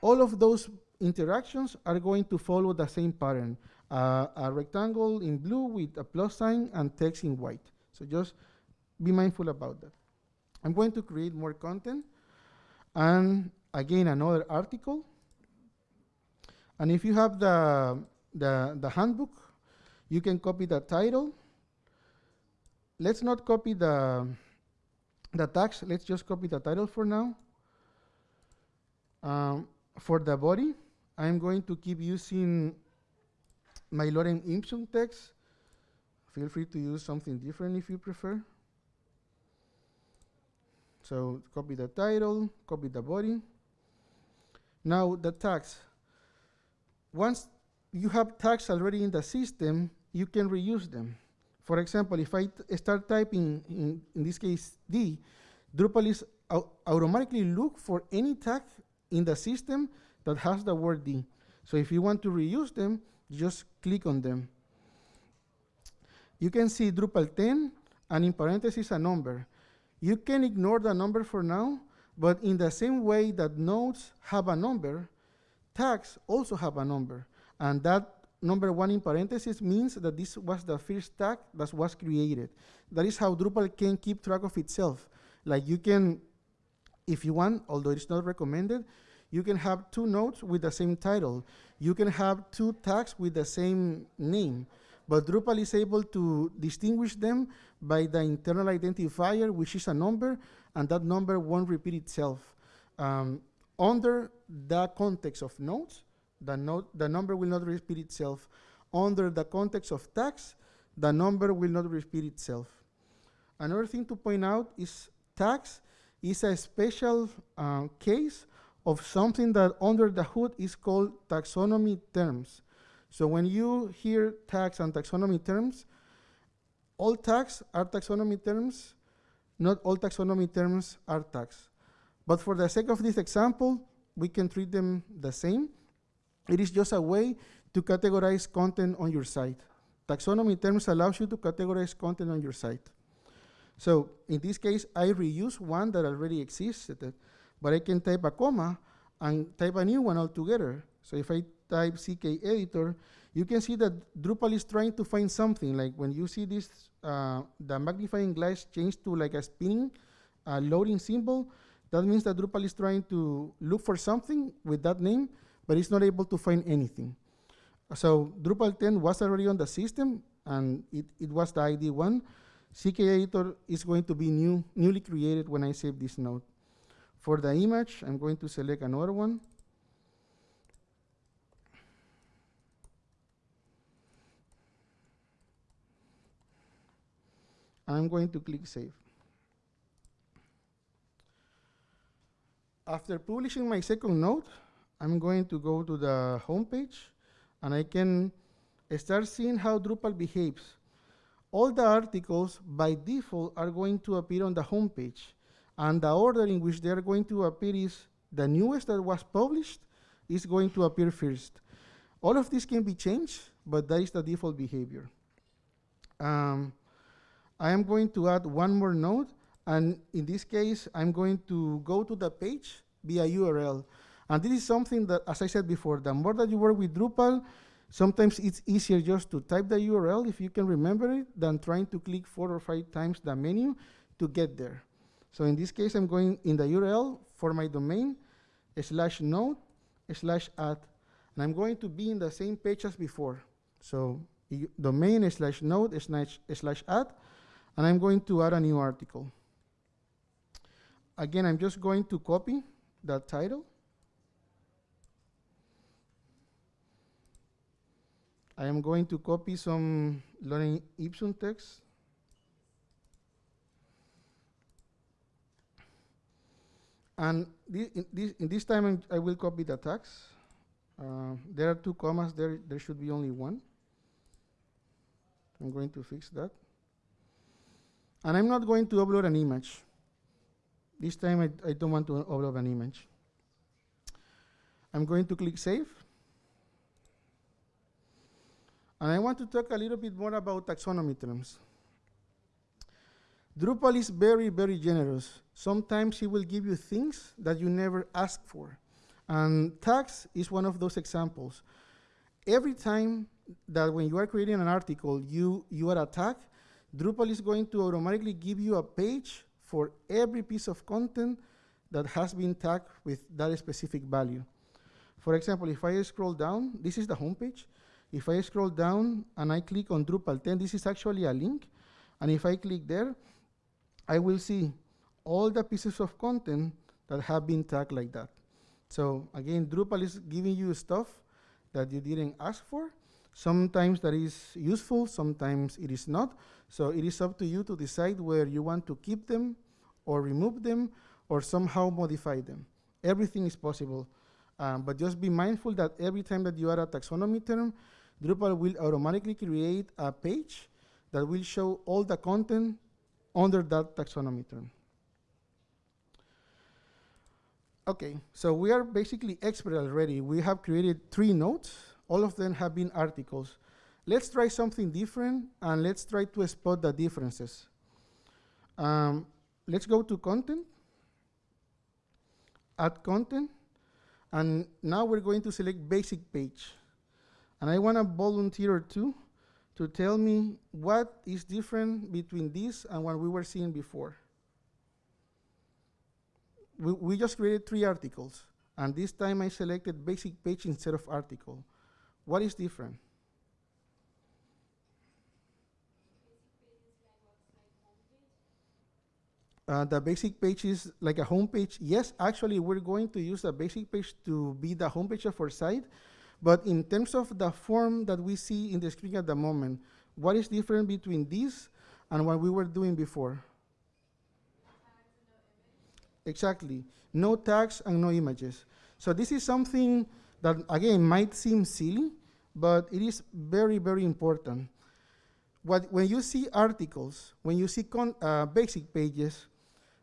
All of those interactions are going to follow the same pattern. Uh, a rectangle in blue with a plus sign and text in white. So just be mindful about that. I'm going to create more content and again another article. And if you have the, the, the handbook, you can copy the title. Let's not copy the, the tags, let's just copy the title for now. Um, for the body, I'm going to keep using my Lorem Ipsum text. Feel free to use something different if you prefer. So copy the title, copy the body. Now the tags. Once you have tags already in the system, you can reuse them. For example, if I start typing, in, in this case, D, Drupal is automatically look for any tag in the system that has the word D. So if you want to reuse them, just click on them. You can see Drupal 10 and in parentheses a number. You can ignore the number for now, but in the same way that nodes have a number, tags also have a number. And that number one in parentheses means that this was the first tag that was created. That is how Drupal can keep track of itself. Like you can, if you want, although it's not recommended, you can have two nodes with the same title. You can have two tags with the same name. but Drupal is able to distinguish them by the internal identifier, which is a number, and that number won't repeat itself. Um, under the context of nodes, the, the number will not repeat itself. Under the context of tags, the number will not repeat itself. Another thing to point out is tags is a special uh, case of something that under the hood is called taxonomy terms. So when you hear tags and taxonomy terms, all tags are taxonomy terms, not all taxonomy terms are tags. But for the sake of this example, we can treat them the same. It is just a way to categorize content on your site. Taxonomy terms allows you to categorize content on your site. So in this case, I reuse one that already existed, but I can type a comma and type a new one altogether. So if I type CKEditor, you can see that Drupal is trying to find something. Like when you see this, uh, the magnifying glass changed to like a spinning uh, loading symbol, that means that Drupal is trying to look for something with that name, but it's not able to find anything. So Drupal 10 was already on the system, and it, it was the ID one. CKEditor is going to be new, newly created when I save this node. For the image, I'm going to select another one. I'm going to click Save. After publishing my second node, I'm going to go to the home page, and I can start seeing how Drupal behaves. All the articles, by default, are going to appear on the home page, and the order in which they are going to appear is the newest that was published is going to appear first. All of this can be changed, but that is the default behavior. Um, I am going to add one more node, and in this case, I'm going to go to the page via URL. And this is something that, as I said before, the more that you work with Drupal, sometimes it's easier just to type the URL, if you can remember it, than trying to click four or five times the menu to get there. So in this case, I'm going in the URL for my domain, slash node, slash add. And I'm going to be in the same page as before. So domain slash node slash, slash add, and I'm going to add a new article. Again, I'm just going to copy that title. I am going to copy some Lorem Ipsum text. And this, in, this, in this time, I'm, i will copy the tags. Uh, there are two commas there. There should be only one. I'm going to fix that. And I'm not going to upload an image. This time I, I don't want to upload an image. I'm going to click Save. And I want to talk a little bit more about taxonomy terms. Drupal is very, very generous. Sometimes he will give you things that you never asked for. And tags is one of those examples. Every time that when you are creating an article, you, you add a tag, Drupal is going to automatically give you a page for every piece of content that has been tagged with that specific value. For example, if I scroll down, this is the homepage. If I scroll down and I click on Drupal 10, this is actually a link. And if I click there, I will see all the pieces of content that have been tagged like that. So again, Drupal is giving you stuff that you didn't ask for. Sometimes that is useful, sometimes it is not. So it is up to you to decide where you want to keep them or remove them or somehow modify them. Everything is possible. Um, but just be mindful that every time that you add a taxonomy term, Drupal will automatically create a page that will show all the content under that taxonomy term. Okay, so we are basically expert already. We have created three nodes. All of them have been articles. Let's try something different, and let's try to spot the differences. Um, let's go to content, add content, and now we're going to select basic page. And I want a volunteer or two to tell me what is different between this and what we were seeing before we, we just created three articles, and this time I selected basic page instead of article. What is different? Uh, the basic page is like a home page. Yes, actually, we're going to use the basic page to be the home page of our site. But in terms of the form that we see in the screen at the moment, what is different between this and what we were doing before? Exactly. No tags and no images. So this is something that, again, might seem silly, but it is very, very important. What, when you see articles, when you see uh, basic pages,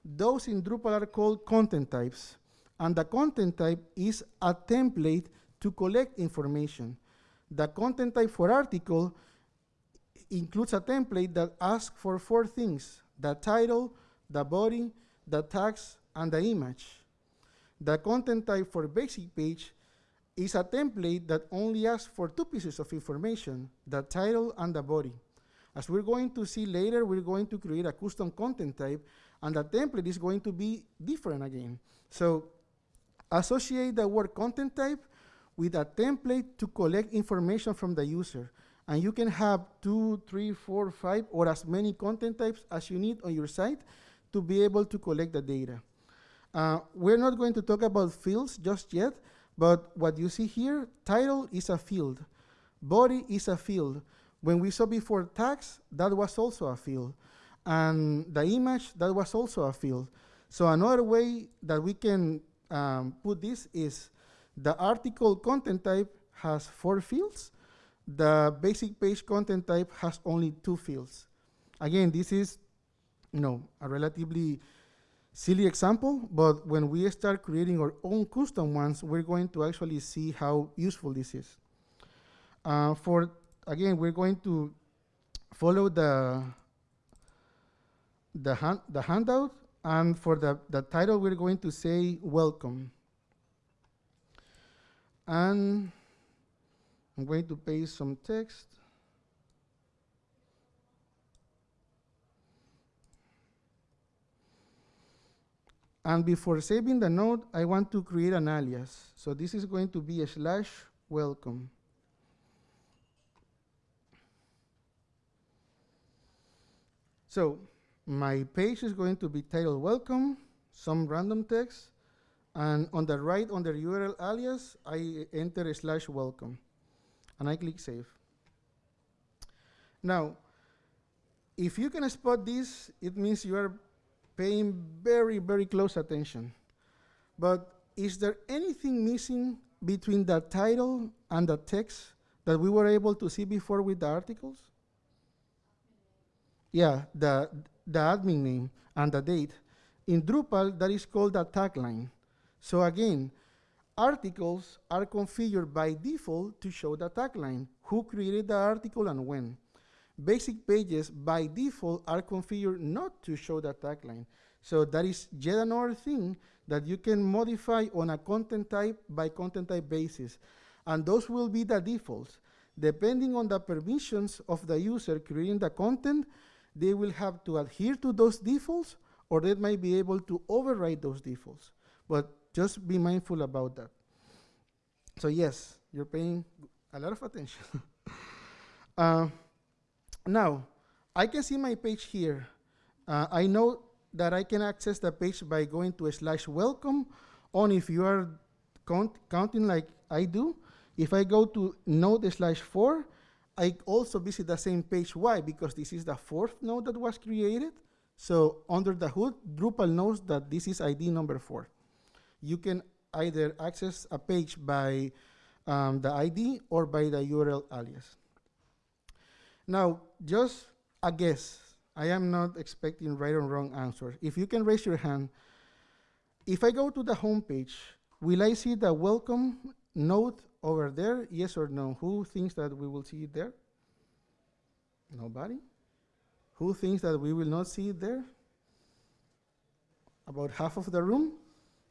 those in Drupal are called content types. And the content type is a template to collect information. The content type for article includes a template that asks for four things, the title, the body, the tags, and the image. The content type for basic page is a template that only asks for two pieces of information, the title and the body. As we're going to see later, we're going to create a custom content type, and the template is going to be different again. So associate the word content type with a template to collect information from the user. And you can have two, three, four, five, or as many content types as you need on your site to be able to collect the data. Uh, we're not going to talk about fields just yet, but what you see here, title is a field, body is a field. When we saw before tags, that was also a field. And the image, that was also a field. So another way that we can um, put this is the article content type has four fields. The basic page content type has only two fields. Again, this is you know, a relatively silly example, but when we start creating our own custom ones, we're going to actually see how useful this is. Uh, for, again, we're going to follow the, the, hand, the handout, and for the, the title, we're going to say welcome. And I'm going to paste some text. And before saving the node, I want to create an alias. So this is going to be a slash welcome. So my page is going to be titled welcome, some random text, and on the right, under URL alias, I enter a slash welcome, and I click save. Now, if you can spot this, it means you are paying very, very close attention. But is there anything missing between the title and the text that we were able to see before with the articles? Yeah, the, the admin name and the date. In Drupal, that is called a tagline. So again, articles are configured by default to show the tagline, who created the article and when. Basic pages by default are configured not to show the tagline. So that is yet another thing that you can modify on a content type by content type basis. And those will be the defaults. Depending on the permissions of the user creating the content, they will have to adhere to those defaults or they might be able to override those defaults. But just be mindful about that. So yes, you're paying a lot of attention. uh, now, I can see my page here. Uh, I know that I can access the page by going to a slash welcome, or if you are count counting like I do, if I go to node slash four, I also visit the same page. Why? Because this is the fourth node that was created. So under the hood, Drupal knows that this is ID number four. You can either access a page by um, the ID or by the URL alias. Now, just a guess. I am not expecting right or wrong answers. If you can raise your hand, if I go to the home page, will I see the welcome node over there? Yes or no? Who thinks that we will see it there? Nobody? Who thinks that we will not see it there? About half of the room.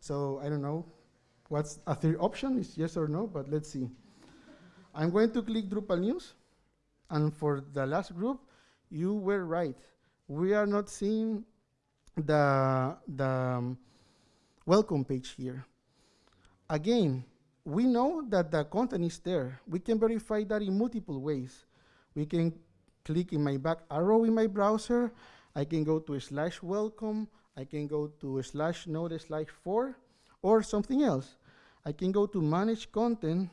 So I don't know what's a third option is yes or no, but let's see. I'm going to click Drupal News. And for the last group, you were right. We are not seeing the, the um, welcome page here. Again, we know that the content is there. We can verify that in multiple ways. We can click in my back arrow in my browser. I can go to slash welcome. I can go to slash node slash four or something else. I can go to manage content.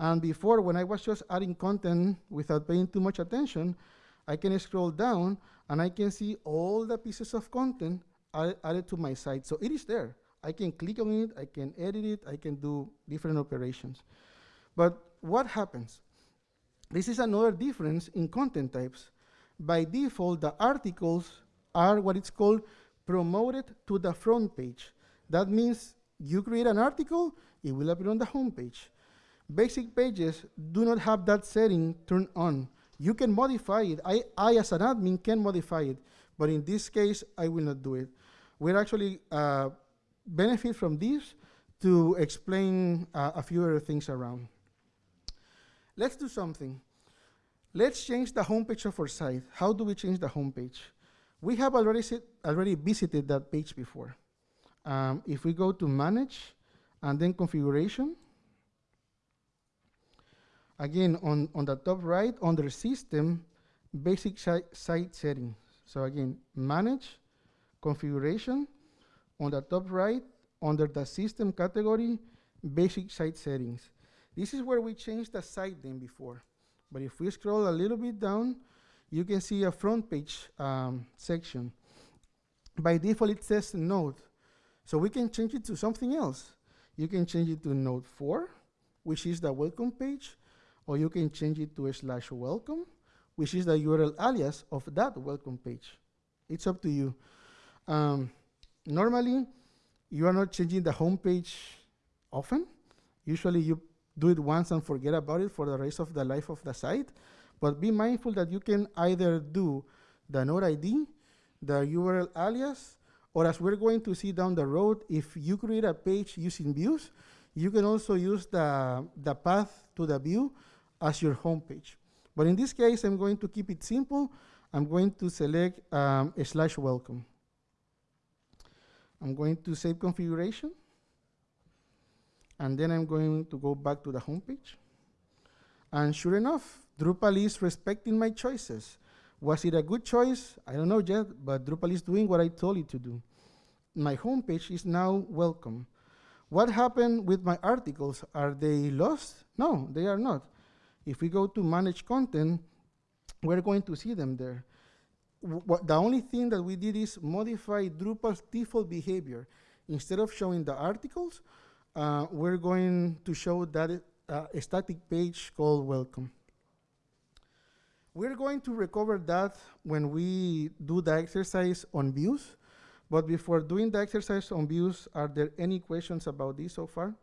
And before, when I was just adding content without paying too much attention, I can scroll down and I can see all the pieces of content added, to my site. So it is there. I can click on it, I can edit it, I can do different operations. But what happens? This is another difference in content types. By default, the articles are what it's called promoted to the front page. That means you create an article, it will appear on the home page. Basic pages do not have that setting turned on. You can modify it. I, I, as an admin, can modify it, but in this case, I will not do it. We're actually uh, benefit from this to explain uh, a few other things around. Let's do something. Let's change the homepage of our site. How do we change the homepage? We have already, already visited that page before. Um, if we go to Manage and then Configuration, again, on, on the top right, under System, Basic Site Settings. So again, Manage, Configuration, on the top right, under the System category, Basic Site Settings. This is where we changed the site name before. But if we scroll a little bit down, you can see a front page um, section. By default, it says Node. So we can change it to something else. You can change it to Node 4, which is the welcome page, or you can change it to a slash welcome, which is the URL alias of that welcome page. It's up to you. Um, normally, you are not changing the home page often. Usually you do it once and forget about it for the rest of the life of the site. But be mindful that you can either do the node ID, the URL alias, or as we're going to see down the road, if you create a page using views, you can also use the, the path to the view as your home page. But in this case, I'm going to keep it simple. I'm going to select um, a slash welcome. I'm going to save configuration. And then I'm going to go back to the home page. And sure enough, Drupal is respecting my choices. Was it a good choice? I don't know yet, but Drupal is doing what I told it to do. My home page is now welcome. What happened with my articles? Are they lost? No, they are not. If we go to manage content, we're going to see them there the only thing that we did is modify Drupal's default behavior. Instead of showing the articles, uh, we're going to show that uh, a static page called welcome. We're going to recover that when we do the exercise on views. But before doing the exercise on views, are there any questions about this so far?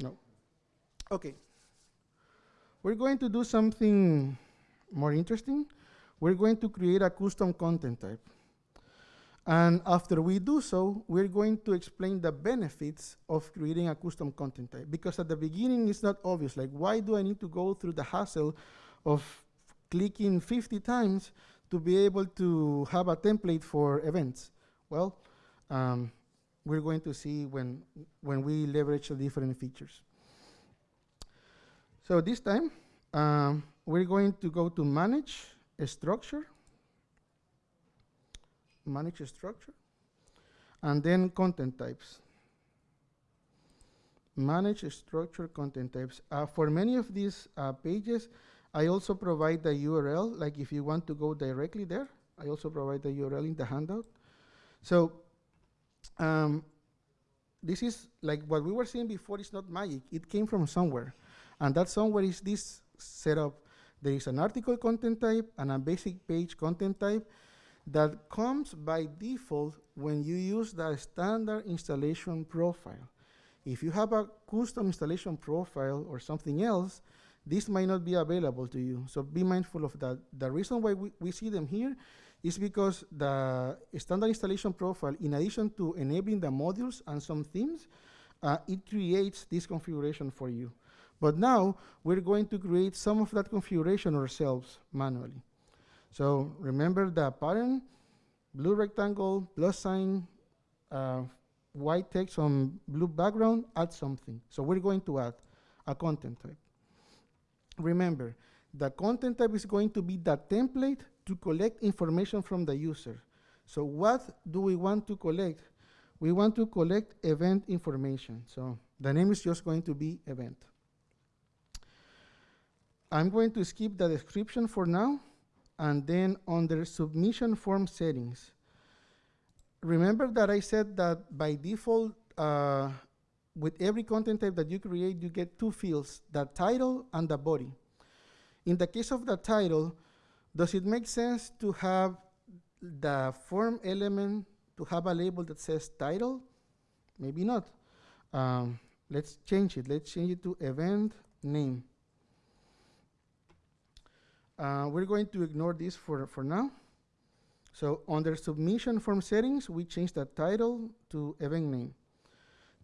No. Okay. We're going to do something more interesting. We're going to create a custom content type. And after we do so, we're going to explain the benefits of creating a custom content type. Because at the beginning, it's not obvious. Like, why do I need to go through the hassle of clicking 50 times to be able to have a template for events? Well, um, we're going to see when, when we leverage the different features. So this time, um, we're going to go to manage a structure, manage a structure, and then content types. Manage structure content types. Uh, for many of these uh, pages, I also provide the URL, like if you want to go directly there, I also provide the URL in the handout. So um, this is like what we were seeing before, it's not magic. It came from somewhere. And that somewhere is this setup. There is an article content type and a basic page content type that comes by default when you use the standard installation profile. If you have a custom installation profile or something else, this might not be available to you. So be mindful of that. The reason why we, we see them here is because the standard installation profile, in addition to enabling the modules and some themes, uh, it creates this configuration for you. But now we're going to create some of that configuration ourselves manually. So remember the pattern, blue rectangle, plus sign, uh, white text on blue background, add something. So we're going to add a content type. Remember, the content type is going to be the template to collect information from the user. So what do we want to collect? We want to collect event information. So the name is just going to be event. I'm going to skip the description for now, and then under submission form settings, remember that I said that by default, uh, with every content type that you create, you get two fields, the title and the body. In the case of the title, does it make sense to have the form element to have a label that says title? Maybe not. Um, let's change it. Let's change it to event name. Uh, we're going to ignore this for, for now. So under submission form settings, we change the title to event name.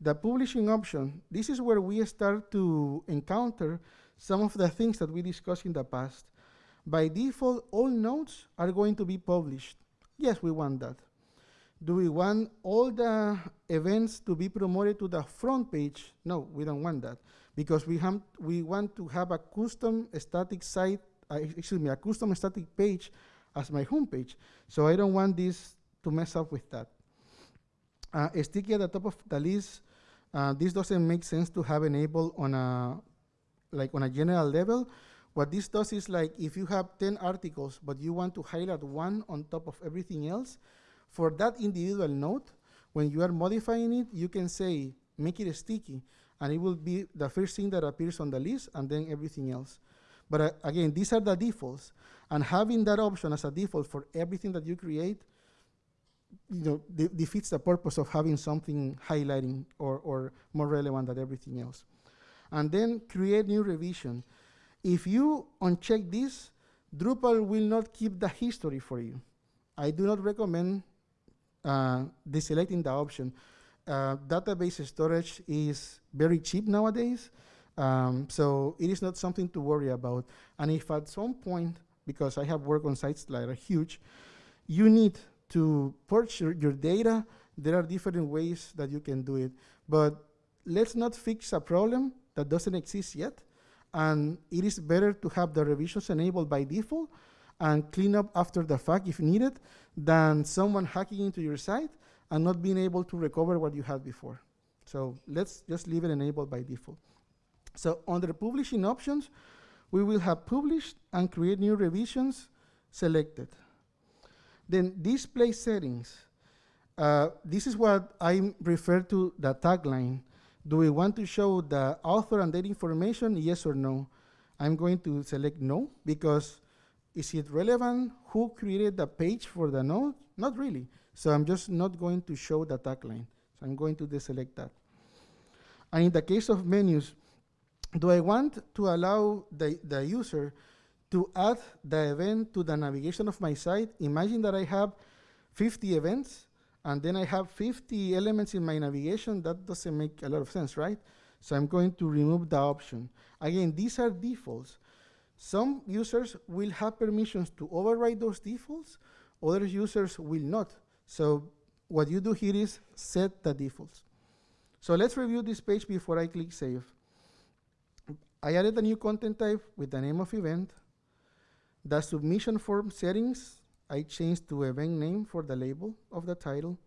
The publishing option, this is where we start to encounter some of the things that we discussed in the past. By default, all nodes are going to be published. Yes, we want that. Do we want all the events to be promoted to the front page? No, we don't want that because we, we want to have a custom static site, uh, excuse me, a custom static page as my home page. So I don't want this to mess up with that. Uh, sticky at the top of the list, uh, this doesn't make sense to have enabled on a, like on a general level. What this does is like if you have 10 articles, but you want to highlight one on top of everything else, for that individual node, when you are modifying it, you can say, make it sticky, and it will be the first thing that appears on the list, and then everything else. But uh, again, these are the defaults, and having that option as a default for everything that you create, you know, de defeats the purpose of having something highlighting or, or more relevant than everything else. And then create new revision. If you uncheck this, Drupal will not keep the history for you. I do not recommend uh, deselecting the option. Uh, database storage is very cheap nowadays, um, so it is not something to worry about. And if at some point, because I have worked on sites that are huge, you need to purge your, your data, there are different ways that you can do it. But let's not fix a problem that doesn't exist yet. And it is better to have the revisions enabled by default and clean up after the fact if needed than someone hacking into your site and not being able to recover what you had before. So let's just leave it enabled by default. So under publishing options, we will have published and create new revisions selected. Then display settings. Uh, this is what I refer to the tagline. Do we want to show the author and date information, yes or no? I'm going to select no because is it relevant who created the page for the node? Not really. So I'm just not going to show the tagline. So I'm going to deselect that. And in the case of menus, do I want to allow the, the user to add the event to the navigation of my site? Imagine that I have 50 events and then I have 50 elements in my navigation. That doesn't make a lot of sense, right? So I'm going to remove the option. Again, these are defaults. Some users will have permissions to override those defaults, other users will not. So what you do here is set the defaults. So let's review this page before I click save. I added a new content type with the name of event. The submission form settings, I changed to event name for the label of the title.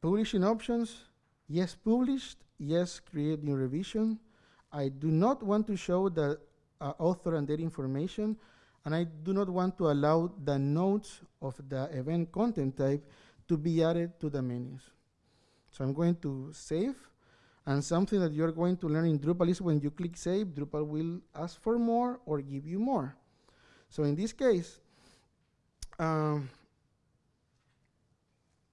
Publishing options, yes published, yes create new revision. I do not want to show the uh, author and date information, and I do not want to allow the nodes of the event content type to be added to the menus. So I'm going to save, and something that you're going to learn in Drupal is when you click save, Drupal will ask for more or give you more. So in this case, um,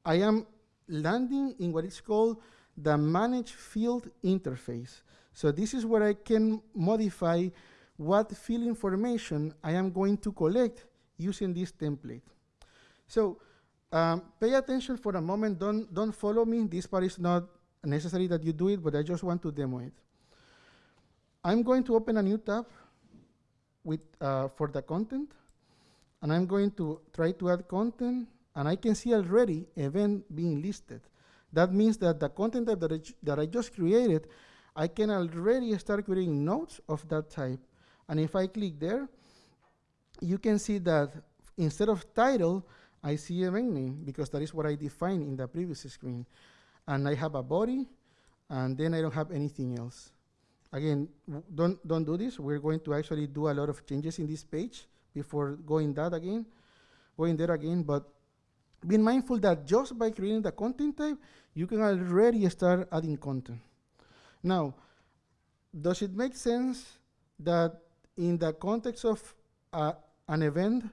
I am landing in what is called the manage field interface. So this is where I can modify what field information I am going to collect using this template. So um, pay attention for a moment, don't, don't follow me. This part is not necessary that you do it, but I just want to demo it. I'm going to open a new tab with, uh, for the content, and I'm going to try to add content, and I can see already event being listed. That means that the content type that I, that I just created, I can already start creating nodes of that type. And if I click there, you can see that instead of title, I see event name because that is what I defined in the previous screen. And I have a body, and then I don't have anything else. Again, don't, don't do this. We're going to actually do a lot of changes in this page before going that again, going there again. But be mindful that just by creating the content type, you can already start adding content. Now, does it make sense that in the context of uh, an event,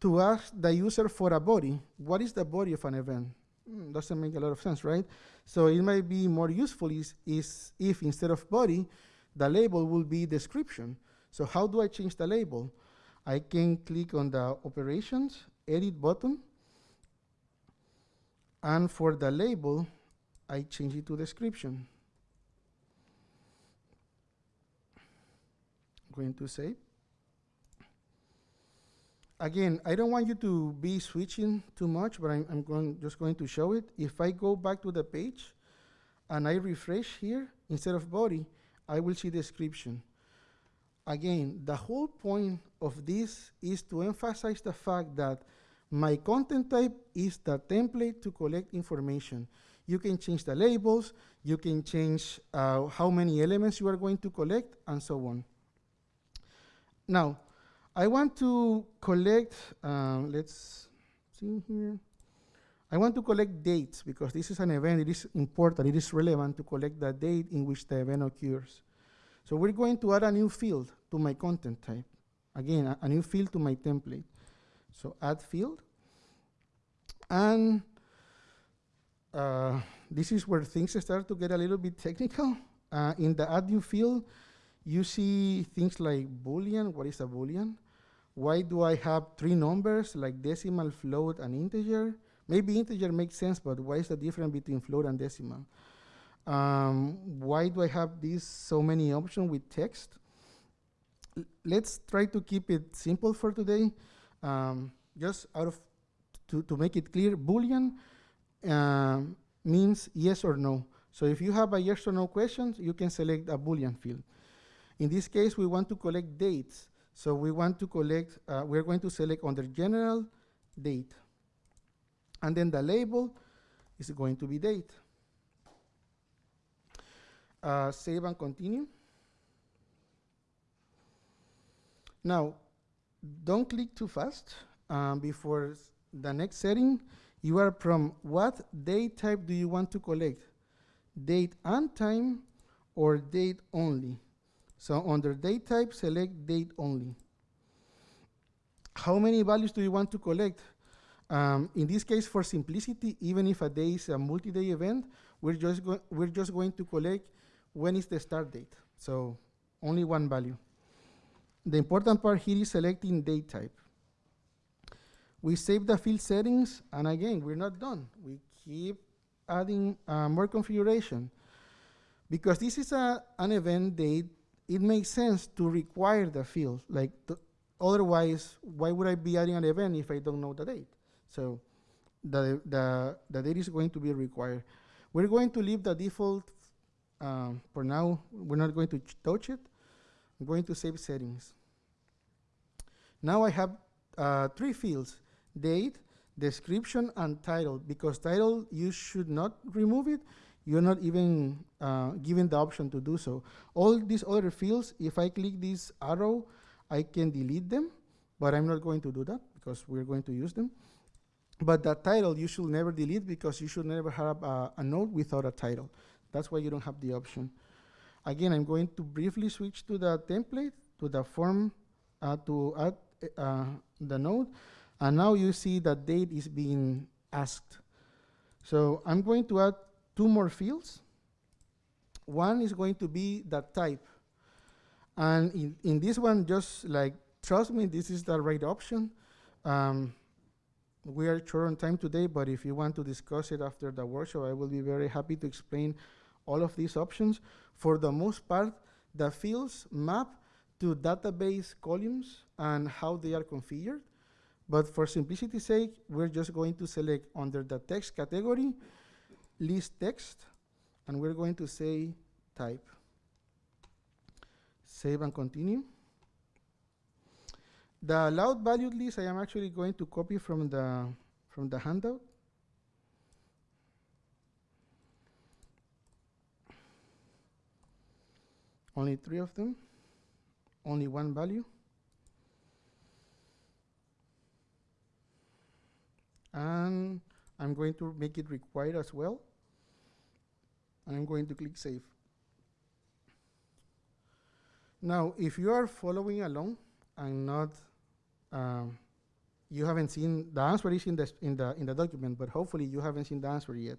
to ask the user for a body, what is the body of an event? Hmm, doesn't make a lot of sense, right? So it might be more useful is, is if instead of body, the label will be description. So how do I change the label? I can click on the operations, edit button, and for the label, I change it to description. Going to save. Again, I don't want you to be switching too much, but I'm, I'm going, just going to show it. If I go back to the page and I refresh here, instead of body, I will see description. Again, the whole point of this is to emphasize the fact that my content type is the template to collect information. You can change the labels, you can change uh, how many elements you are going to collect, and so on. Now, I want to collect, um, let's see here. I want to collect dates because this is an event, it is important, it is relevant to collect the date in which the event occurs. So we're going to add a new field to my content type. Again, a, a new field to my template. So add field. And uh, this is where things start to get a little bit technical. Uh, in the add new field, you see things like Boolean. What is a Boolean? Why do I have three numbers like decimal, float, and integer? Maybe integer makes sense, but why is the difference between float and decimal? Um, why do I have these so many options with text? L- let's try to keep it simple for today. Um, just out of to, to make it clear, Boolean um, means yes or no. So if you have a yes or no question, you can select a Boolean field. In this case, we want to collect dates. So we want to collect, uh, we're going to select under general date. And then the label is going to be date. Uh, save and continue. Now, don't click too fast um, before the next setting. You are from what date type do you want to collect? Date and time or date only? So under date type, select date only. How many values do you want to collect? Um, in this case, for simplicity, even if a day is a multi-day event, we're just, we're just going to collect when is the start date. So only one value. The important part here is selecting date type. We save the field settings, and again, we're not done. We keep adding uh, more configuration. Because this is a, an event date, it makes sense to require the field. Like, the, otherwise, why would I be adding an event if I don't know the date? So the, the, the date is going to be required. We're going to leave the default um, for now. We're not going to touch it. I'm going to save settings. Now I have uh, three fields, date, description, and title. Because title, you should not remove it. You're not even uh, given the option to do so. All these other fields, if I click this arrow, I can delete them, but I'm not going to do that because we're going to use them. But the title, you should never delete because you should never have a, a node without a title. That's why you don't have the option. Again, I'm going to briefly switch to the template, to the form, uh, to add uh, the node. And now you see that date is being asked. So I'm going to add two more fields. One is going to be the type. And in, in this one, just like, trust me, this is the right option. Um, we are short on time today, but if you want to discuss it after the workshop, I will be very happy to explain all of these options. For the most part, the fields map to database columns and how they are configured. But for simplicity's sake, we're just going to select under the text category, list text, and we're going to say type. Save and continue. The allowed value list, I am actually going to copy from the, from the handout. Only three of them, only one value. And I'm going to make it required as well. And I'm going to click save. Now, if you are following along and not, um, you haven't seen, the answer is in the, in, the, in the document, but hopefully you haven't seen the answer yet.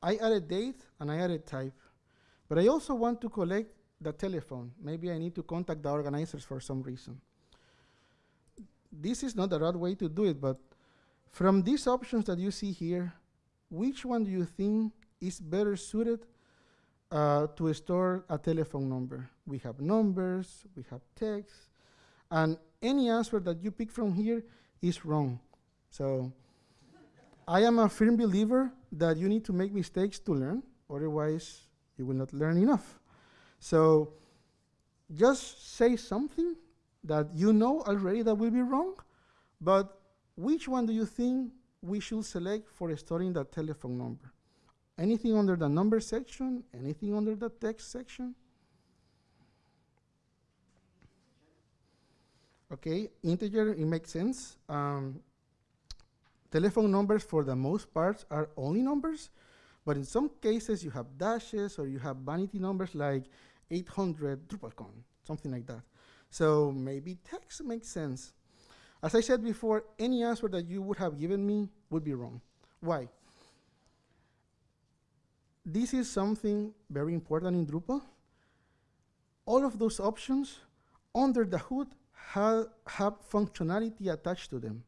I added date and I added type, but I also want to collect the telephone. Maybe I need to contact the organizers for some reason. This is not the right way to do it, but from these options that you see here, which one do you think is better suited uh, to store a telephone number? We have numbers, we have text, and any answer that you pick from here is wrong. So I am a firm believer that you need to make mistakes to learn, otherwise you will not learn enough. So just say something that you know already that will be wrong, but which one do you think we should select for storing that telephone number? Anything under the number section? Anything under the text section? Okay, integer, it makes sense. Um, telephone numbers, for the most part, are only numbers, but in some cases, you have dashes or you have vanity numbers like 800 DrupalCon, something like that. So maybe text makes sense. As I said before, any answer that you would have given me would be wrong. Why? This is something very important in Drupal. All of those options under the hood have, have functionality attached to them.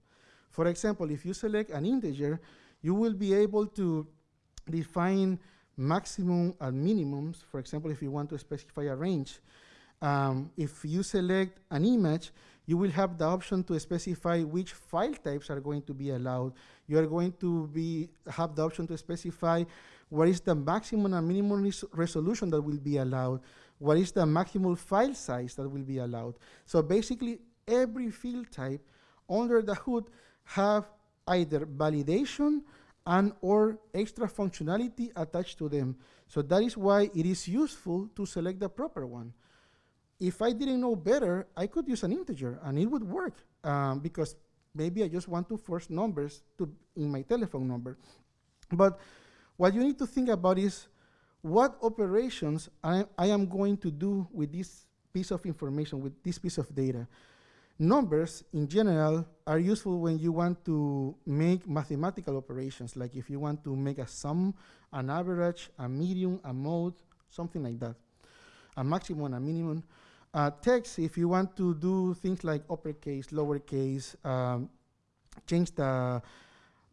For example, if you select an integer, you will be able to define maximum and minimums. For example, if you want to specify a range. Um, if you select an image, you will have the option to specify which file types are going to be allowed. You are going to be have the option to specify what is the maximum and minimum res resolution that will be allowed, what is the maximum file size that will be allowed. So basically, every field type under the hood have either validation and or extra functionality attached to them. So that is why it is useful to select the proper one if I didn't know better, I could use an integer and it would work um, because maybe I just want to force numbers to in my telephone number. But what you need to think about is what operations I, I am going to do with this piece of information, with this piece of data. Numbers, in general, are useful when you want to make mathematical operations, like if you want to make a sum, an average, a median, a mode, something like that, a maximum, a minimum. Uh, text, if you want to do things like uppercase, lowercase, um, change the,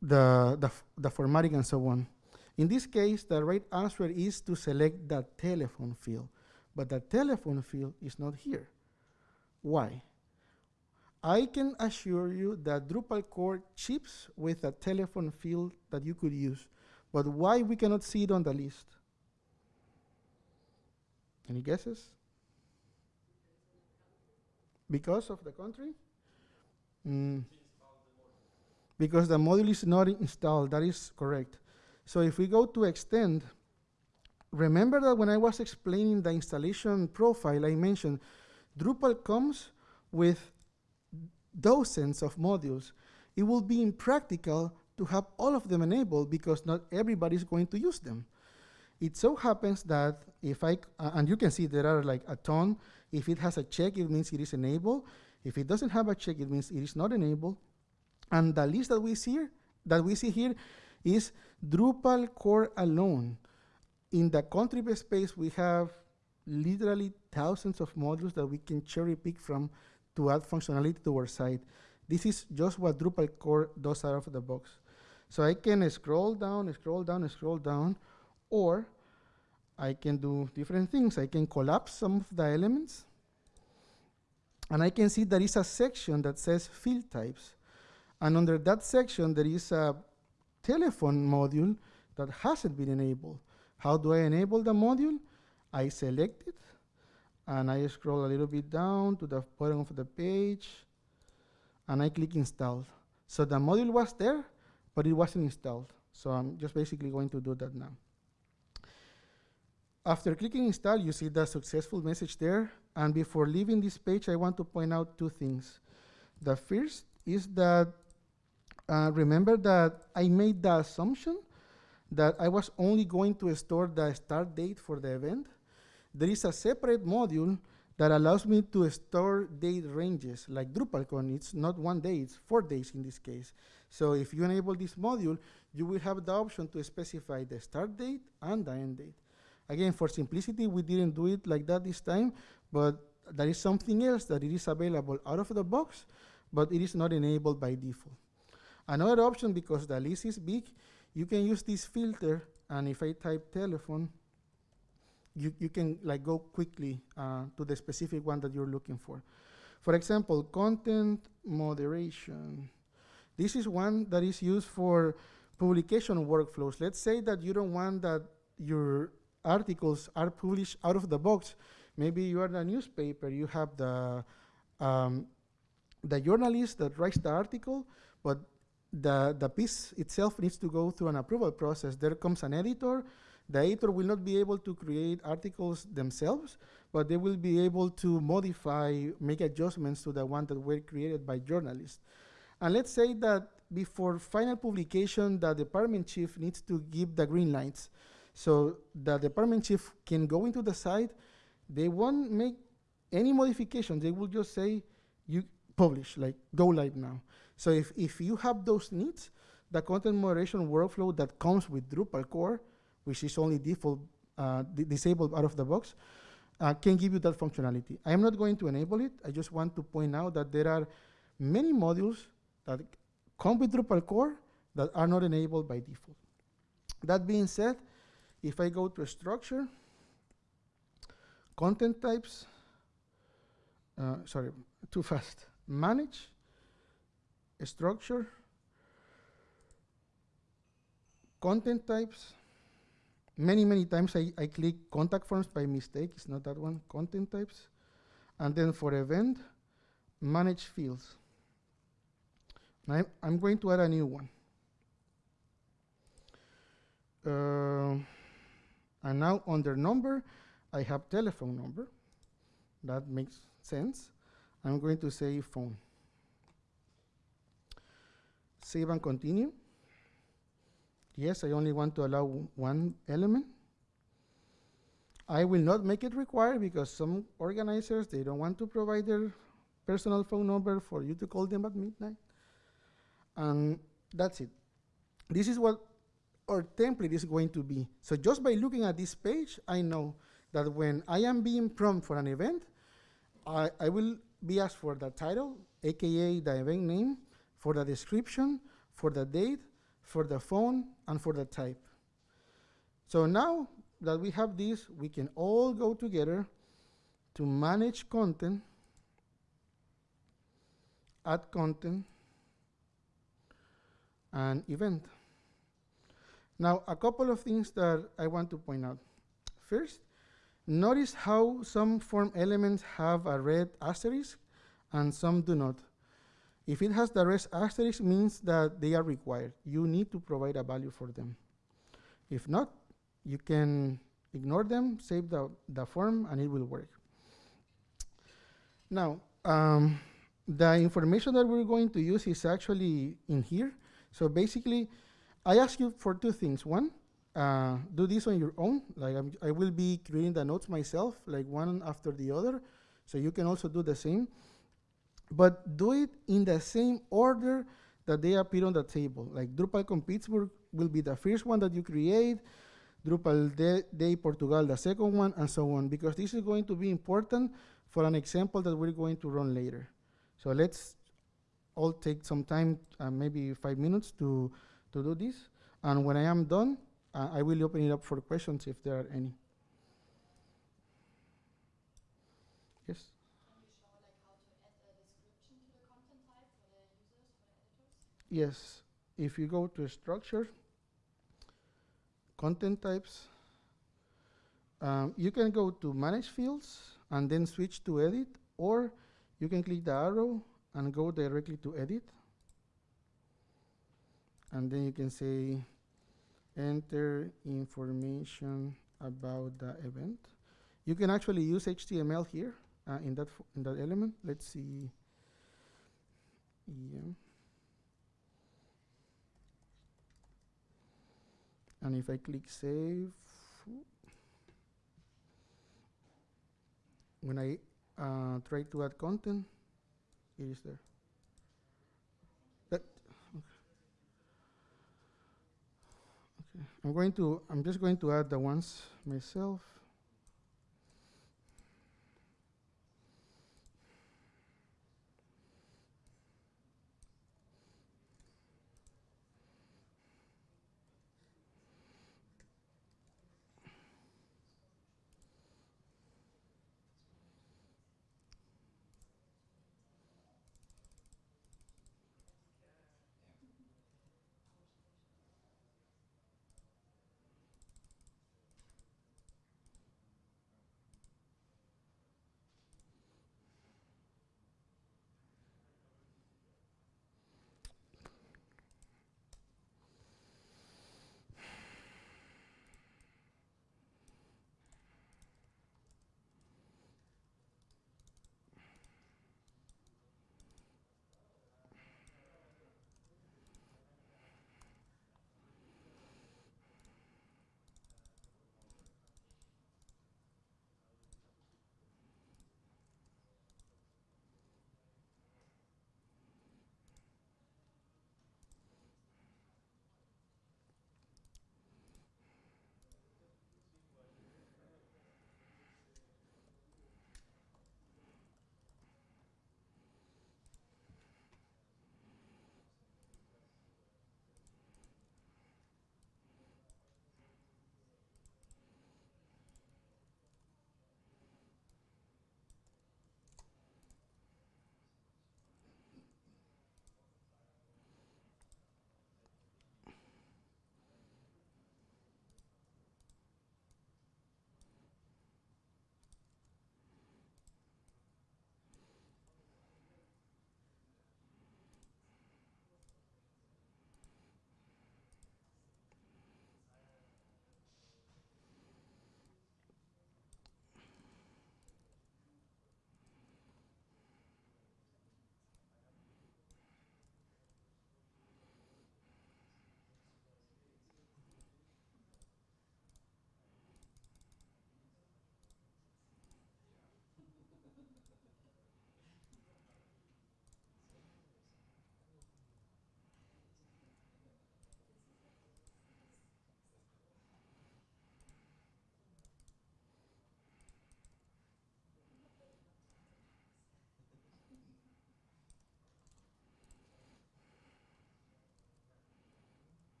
the, the, the formatting and so on. In this case, the right answer is to select the telephone field, but the telephone field is not here. Why? I can assure you that Drupal core chips with a telephone field that you could use, but why we cannot see it on the list? Any guesses? Because of the country? Mm. Because the module is not installed, that is correct. So if we go to extend, remember that when I was explaining the installation profile, I mentioned Drupal comes with dozens of modules. It will be impractical to have all of them enabled because not everybody is going to use them. It so happens that if I, uh, and you can see there are like a ton, if it has a check, it means it is enabled. If it doesn't have a check, it means it is not enabled. And the list that we see here, that we see here is Drupal core alone. In the contrib space, we have literally thousands of modules that we can cherry pick from to add functionality to our site. This is just what Drupal core does out of the box. So I can scroll down, scroll down, scroll down, or I can do different things. I can collapse some of the elements, and I can see there is a section that says field types. And under that section, there is a telephone module that hasn't been enabled. How do I enable the module? I select it, and I scroll a little bit down to the bottom of the page, and I click install. So the module was there, but it wasn't installed. So I'm just basically going to do that now. After clicking install, you see the successful message there. And before leaving this page, I want to point out two things. The first is that, uh, remember that I made the assumption that I was only going to store the start date for the event. There is a separate module that allows me to store date ranges like DrupalCon. It's not one day, it's four days in this case. So if you enable this module, you will have the option to specify the start date and the end date. Again, for simplicity, we didn't do it like that this time, but there is something else that it is available out of the box, but it is not enabled by default. Another option, because the list is big, you can use this filter, and if I type telephone, you, you can like go quickly uh, to the specific one that you're looking for. For example, content moderation. This is one that is used for publication workflows. Let's say that you don't want that your articles are published out of the box. Maybe you are a newspaper, you have the, um, the journalist that writes the article, but the, the piece itself needs to go through an approval process. There comes an editor. The editor will not be able to create articles themselves, but they will be able to modify, make adjustments to the one that were created by journalists. And let's say that before final publication, the department chief needs to give the green lights. So the department chief can go into the site. They won't make any modifications. They will just say, you publish, like go live now. So if, if you have those needs, the content moderation workflow that comes with Drupal core, which is only default uh, disabled out of the box, uh, can give you that functionality. I am not going to enable it. I just want to point out that there are many modules that come with Drupal core that are not enabled by default. That being said, if I go to structure, content types, uh, sorry, too fast, manage, structure, content types, many, many times I, I click contact forms by mistake, it's not that one, content types, and then for event, manage fields. Now I'm, I'm going to add a new one. Uh, and now under number, I have telephone number. That makes sense. I'm going to say phone. Save and continue. Yes, I only want to allow one element. I will not make it required because some organizers, they don't want to provide their personal phone number for you to call them at midnight. And that's it. This is what our template is going to be. So just by looking at this page, I know that when I am being prompted for an event, I, I will be asked for the title, AKA the event name, for the description, for the date, for the phone, and for the type. So now that we have this, we can all go together to manage content, add content, and event. Now, a couple of things that I want to point out. First, notice how some form elements have a red asterisk and some do not. If it has the red asterisk, means that they are required. You need to provide a value for them. If not, you can ignore them, save the, the form, and it will work. Now, um, the information that we're going to use is actually in here. So basically, I ask you for two things. One, uh, do this on your own. Like I'm, i will be creating the nodes myself, like one after the other. So you can also do the same. But do it in the same order that they appear on the table. Like DrupalCon Pittsburgh will be the first one that you create, Drupal Day, Portugal the second one, and so on, because this is going to be important for an example that we're going to run later. So let's all take some time, uh, maybe five minutes to to do this. And when I am done, uh, I will open it up for questions if there are any. Yes? Yes, if you go to structure, content types, um, you can go to manage fields and then switch to edit, or you can click the arrow and go directly to edit. And then you can say, enter information about the event. You can actually use HTML here uh, in that in that element. Let's see. Yeah. And if I click save, when I uh, try to add content, it is there. That okay. I'm going to. I'm just going to add the ones myself.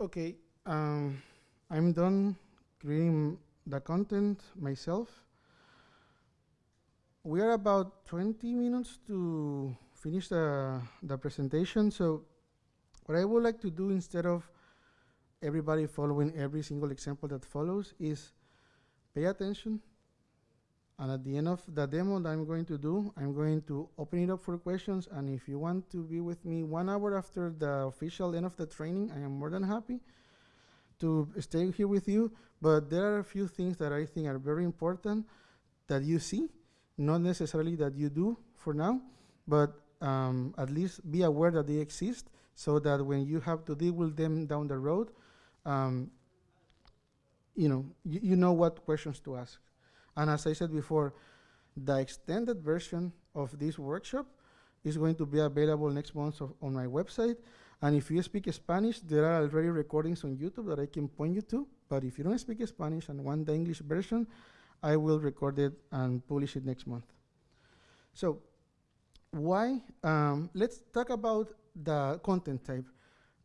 Okay, um, I'm done creating the content myself. We are about 20 minutes to finish the, the presentation. So what I would like to do instead of everybody following every single example that follows is pay attention. And at the end of the demo that I'm going to do, I'm going to open it up for questions. And if you want to be with me one hour after the official end of the training, I am more than happy to stay here with you. But there are a few things that I think are very important that you see, not necessarily that you do for now, but um, at least be aware that they exist so that when you have to deal with them down the road, um, you know, you, you know what questions to ask. And as I said before, the extended version of this workshop is going to be available next month of, on my website. And if you speak Spanish, there are already recordings on YouTube that I can point you to. But if you don't speak Spanish and want the English version, I will record it and publish it next month. So why? Um, let's talk about the content type.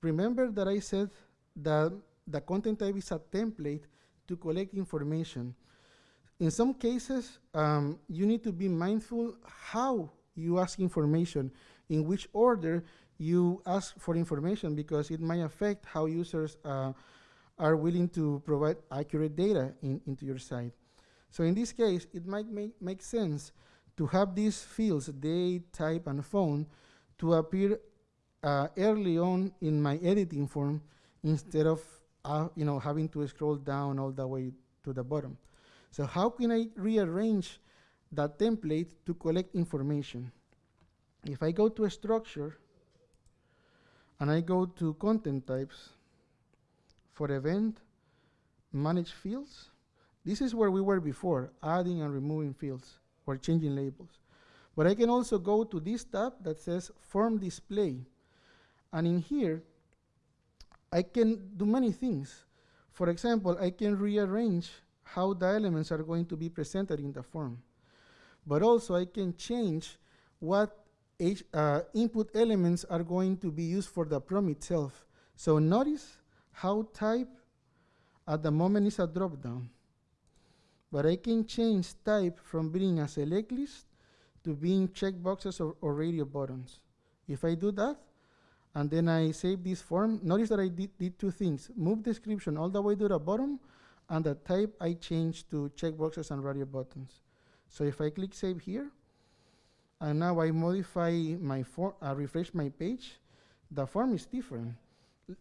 Remember that I said that the content type is a template to collect information. In some cases, um, you need to be mindful how you ask information, in which order you ask for information, because it might affect how users uh, are willing to provide accurate data in, into your site. So in this case, it might make, make sense to have these fields, date, type, and phone, to appear uh, early on in my editing form instead of uh, you know, having to scroll down all the way to the bottom. So how can I rearrange that template to collect information? If I go to a structure and I go to content types for event, manage fields, this is where we were before, adding and removing fields or changing labels. But I can also go to this tab that says form display. And in here, I can do many things. For example, I can rearrange how the elements are going to be presented in the form. But also I can change what H, uh, input elements are going to be used for the prompt itself. So notice how type at the moment is a drop-down. But I can change type from being a select list to being checkboxes or, or radio buttons. If I do that, and then I save this form. Notice that I did, did two things. Move description all the way to the bottom, and the type I change to checkboxes and radio buttons. So if I click save here, and now I modify my form, I refresh my page, the form is different.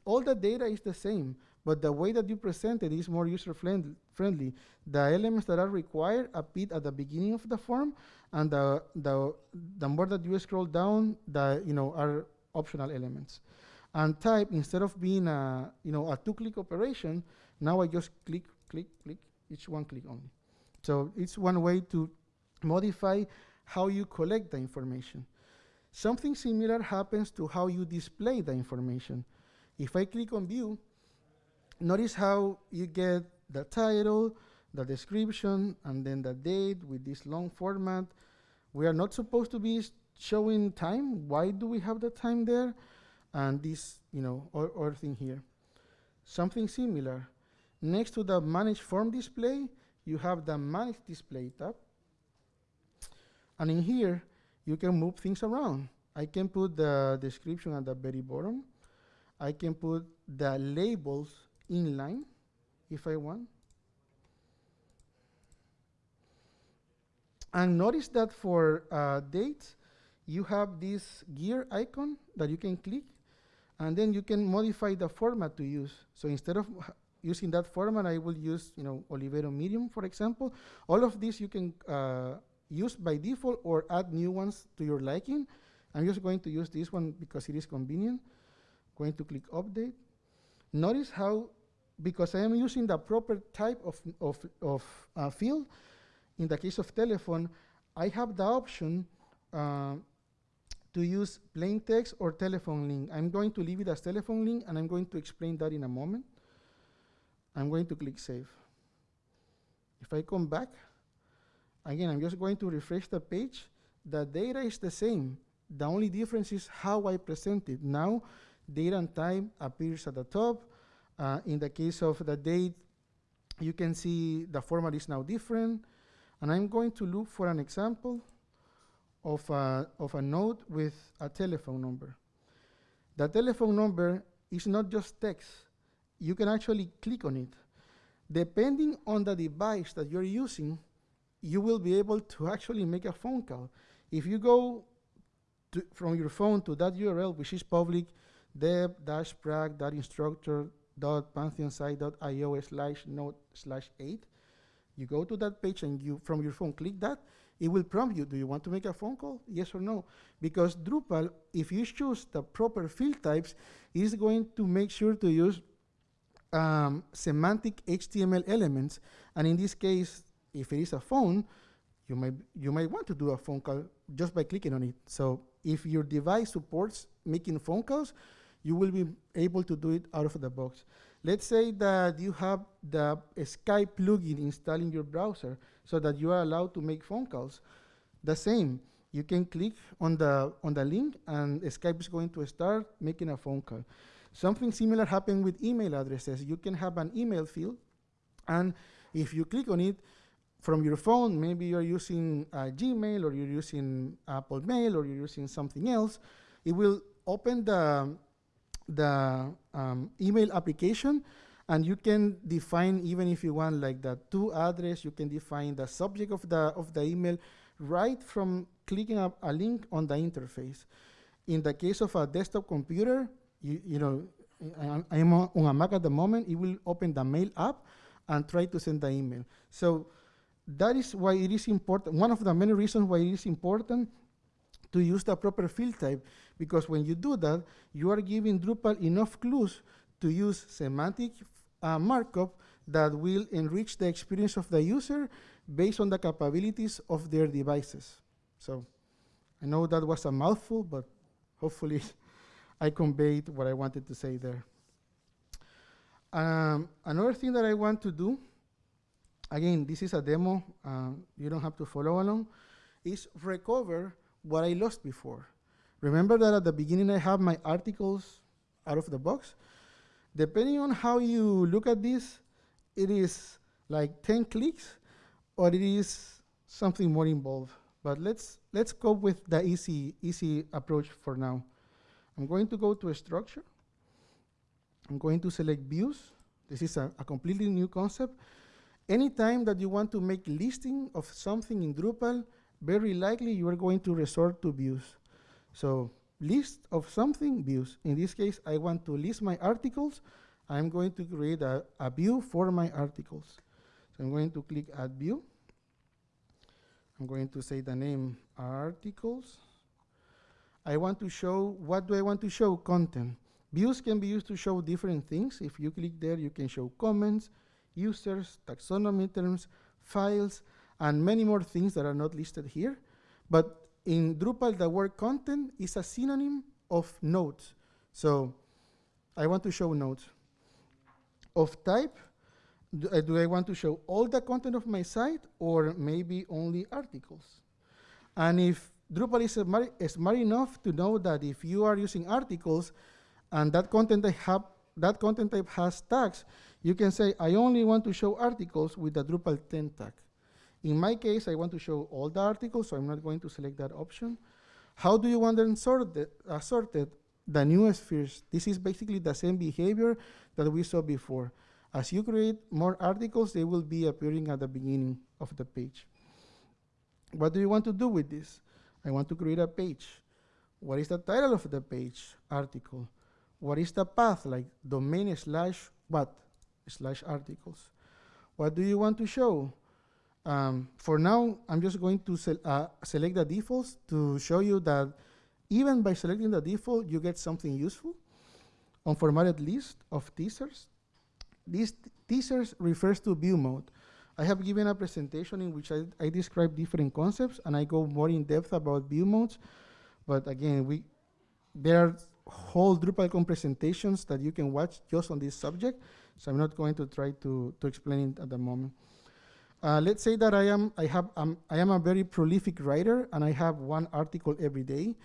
All the data is the same, but the way that you present it is more user friendly. The elements that are required appear at the beginning of the form, and the, the, the more that you scroll down, the you know are optional elements. And type, instead of being a, you know, a two-click operation, now I just click, click, click, each one click only. So it's one way to modify how you collect the information. Something similar happens to how you display the information. If I click on view, notice how you get the title, the description, and then the date with this long format. We are not supposed to be showing time. Why do we have the time there? And this, you know, or thing here. Something similar. Next to the manage form display, you have the manage display tab. And in here, you can move things around. I can put the description at the very bottom. I can put the labels inline if I want. And notice that for uh, dates, you have this gear icon that you can click, and then you can modify the format to use. So instead of using that format, I will use, you know, Olivero Medium, for example. All of these you can uh, use by default or add new ones to your liking. I'm just going to use this one because it is convenient. Going to click Update. Notice how, because I am using the proper type of, of, of uh, field, in the case of telephone, I have the option uh, to use plain text or telephone link. I'm going to leave it as telephone link, and I'm going to explain that in a moment. I'm going to click Save. If I come back, again, I'm just going to refresh the page. The data is the same. The only difference is how I present it. Now, date and time appears at the top. Uh, in the case of the date, you can see the format is now different. And I'm going to look for an example of a, of a node with a telephone number. The telephone number is not just text. You can actually click on it. Depending on the device that you're using, you will be able to actually make a phone call. If you go to, from your phone to that URL, which is public, deb-prac.instructor.pantheonsite.io slash node slash 8, you go to that page and you, from your phone, click that, it will prompt you, do you want to make a phone call? Yes or no? Because Drupal, if you choose the proper field types, is going to make sure to use um, semantic HTML elements. And in this case, if it is a phone, you might, you might want to do a phone call just by clicking on it. So if your device supports making phone calls, you will be able to do it out of the box. Let's say that you have the Skype plugin installed in your browser so that you are allowed to make phone calls. The same, you can click on the, on the link and Skype is going to start making a phone call. Something similar happened with email addresses. You can have an email field and if you click on it, from your phone, maybe you're using uh, Gmail or you're using Apple Mail or you're using something else, it will open the, the um, email application and you can define, even if you want like the to address, you can define the subject of the, of the email right from clicking up a link on the interface. In the case of a desktop computer, you, you know, I, am on a Mac at the moment, it will open the mail app and try to send the email. So that is why it is important, one of the many reasons why it is important to use the proper field type, because when you do that, you are giving Drupal enough clues to use semantic uh, markup that will enrich the experience of the user based on the capabilities of their devices. So I know that was a mouthful, but hopefully I conveyed what I wanted to say there. Um, another thing that I want to do again, this is a demo, uh, you don't have to follow along, is recover what I lost before. Remember that at the beginning I have my articles out of the box? Depending on how you look at this, it is like 10 clicks or it is something more involved. But let's, let's go with the easy, easy approach for now. I'm going to go to a structure. I'm going to select views. This is a, a completely new concept. Anytime that you want to make listing of something in Drupal, very likely you are going to resort to views. So list of something, views. In this case, I want to list my articles. I'm going to create a, a view for my articles. So I'm going to click add view. I'm going to say the name articles. I want to show, what do I want to show? Content. Views can be used to show different things. If you click there, you can show comments, users, taxonomy terms, files, and many more things that are not listed here. But in Drupal, the word content is a synonym of nodes. So I want to show nodes. Of type, do, uh, do I want to show all the content of my site or maybe only articles? And if Drupal is smart, smart enough to know that if you are using articles and that content type, have, that content type has tags, you can say, I only want to show articles with the Drupal 10 tag. In my case, I want to show all the articles, so I'm not going to select that option. How do you want them sorted? Uh, sorted? The newest first. This is basically the same behavior that we saw before. As you create more articles, they will be appearing at the beginning of the page. What do you want to do with this? I want to create a page. What is the title of the page? Article. What is the path, like domain slash what? slash articles. What do you want to show? Um, for now, I'm just going to uh, select the defaults to show you that even by selecting the default, you get something useful. Unformatted list of teasers. These teasers refers to view mode. I have given a presentation in which I, I describe different concepts and I go more in depth about view modes. But again, we there are whole DrupalCon presentations that you can watch just on this subject. So I'm not going to try to, to explain it at the moment. Uh, let's say that I am, I, have, um, I am a very prolific writer and I have one article every day.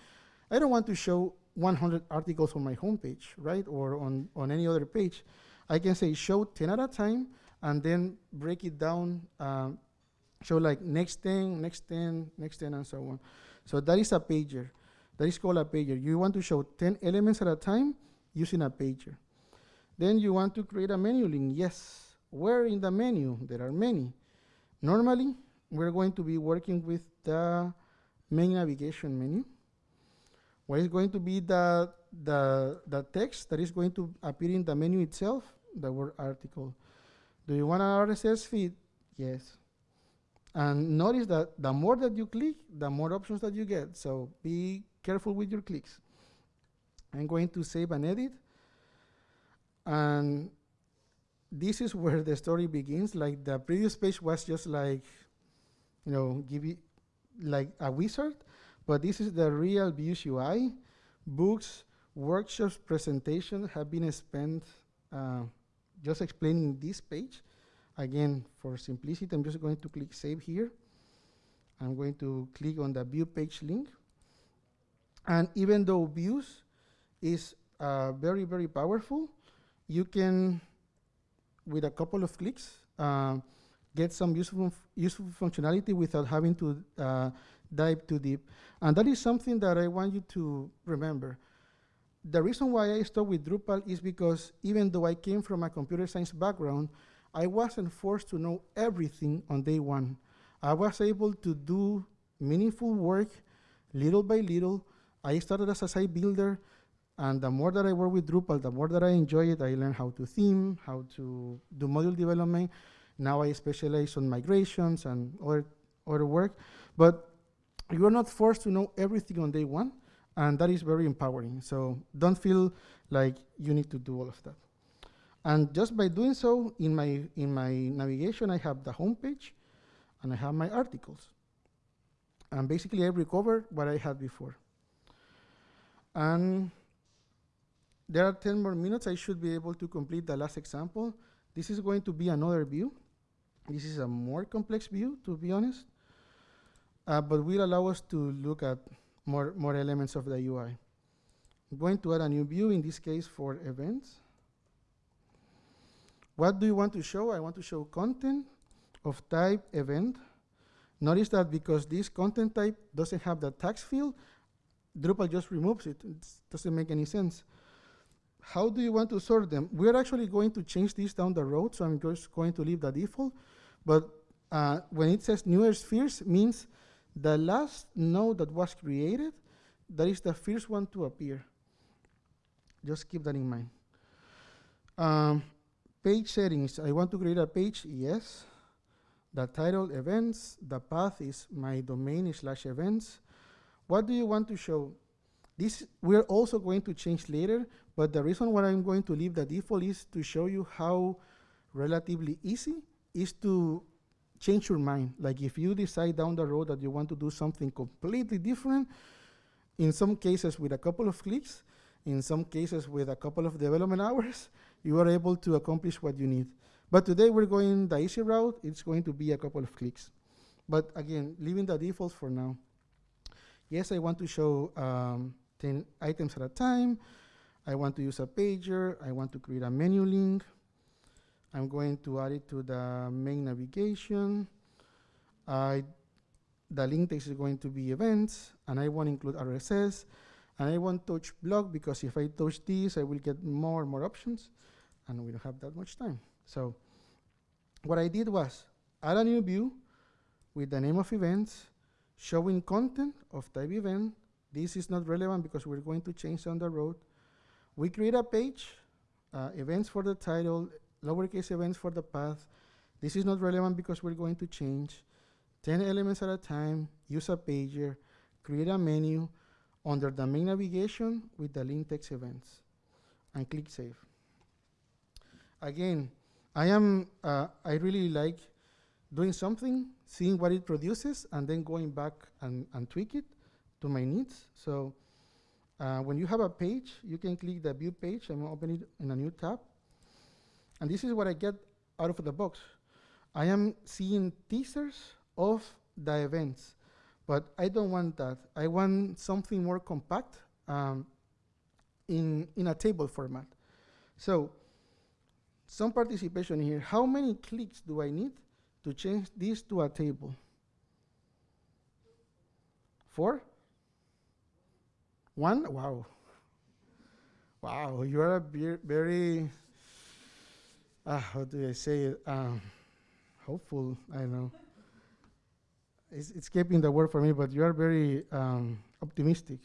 I don't want to show 100 articles on my homepage, right? Or on, on any other page. I can say show 10 at a time and then break it down, uh, show like next 10, next 10, next 10, and so on. So that is a pager. That is called a pager. You want to show 10 elements at a time using a pager. Then you want to create a menu link. Yes. Where in the menu? There are many. Normally, we're going to be working with the main navigation menu. What is going to be the, the, the text that is going to appear in the menu itself? The word article. Do you want an RSS feed? Yes. And notice that the more that you click, the more options that you get. So be careful with your clicks. I'm going to save and edit. And this is where the story begins. Like the previous page was just like, you know, give you like a wizard, but this is the real Views UI. Books, workshops, presentations have been spent uh, just explaining this page. Again, for simplicity, I'm just going to click Save here. I'm going to click on the View Page link. And even though Views is uh, very, very powerful, you can, with a couple of clicks, uh, get some useful, useful functionality without having to uh, dive too deep. And that is something that I want you to remember. The reason why I started with Drupal is because even though I came from a computer science background, I wasn't forced to know everything on day one. I was able to do meaningful work little by little. I started as a site builder, and the more that I work with Drupal, the more that I enjoy it. I learned how to theme, how to do module development. Now I specialize on migrations and other, other work. But you are not forced to know everything on day one, and that is very empowering. So don't feel like you need to do all of that. And just by doing so, in my, in my navigation, I have the home page, and I have my articles. And basically, I recovered what I had before. And there are 10 more minutes. I should be able to complete the last example. This is going to be another view. This is a more complex view, to be honest, uh, but will allow us to look at more, more elements of the UI. I'm going to add a new view, in this case for events. What do you want to show? I want to show content of type event. Notice that because this content type doesn't have the tags field, Drupal just removes it. It doesn't make any sense. How do you want to sort them? We're actually going to change this down the road, so I'm just going to leave the default. But uh, when it says newer spheres, means the last node that was created, that is the first one to appear. Just keep that in mind. Um, page settings, I want to create a page, yes. The title, events. The path is my domain slash events. What do you want to show? This we're also going to change later, but the reason why I'm going to leave the default is to show you how relatively easy is to change your mind. Like if you decide down the road that you want to do something completely different, in some cases with a couple of clicks, in some cases with a couple of development hours, you are able to accomplish what you need. But today we're going the easy route. It's going to be a couple of clicks. But again, leaving the defaults for now. Yes, I want to show um, 10 items at a time. I want to use a pager. I want to create a menu link. I'm going to add it to the main navigation. I, the link text is going to be events, and I want to include RSS. And I want touch block because if I touch this, I will get more and more options, and we don't have that much time. So what I did was add a new view with the name of events, showing content of type event. This is not relevant because we're going to change on the road. We create a page, uh, events for the title, lowercase events for the path. This is not relevant because we're going to change 10 elements at a time, use a pager, create a menu under the main navigation with the link text events, and click save. Again, I am, uh, I really like doing something, seeing what it produces, and then going back and, and tweak it to my needs. So uh, when you have a page, you can click the view page. I'm opening it in a new tab. And this is what I get out of the box. I am seeing teasers of the events, but I don't want that. I want something more compact um, in, in a table format. So some participation here. How many clicks do I need to change this to a table? Four? One? Wow. Wow, you are a very, uh, how do I say it? Um, hopeful, I know. It's escaping the word for me, but you are very um, optimistic.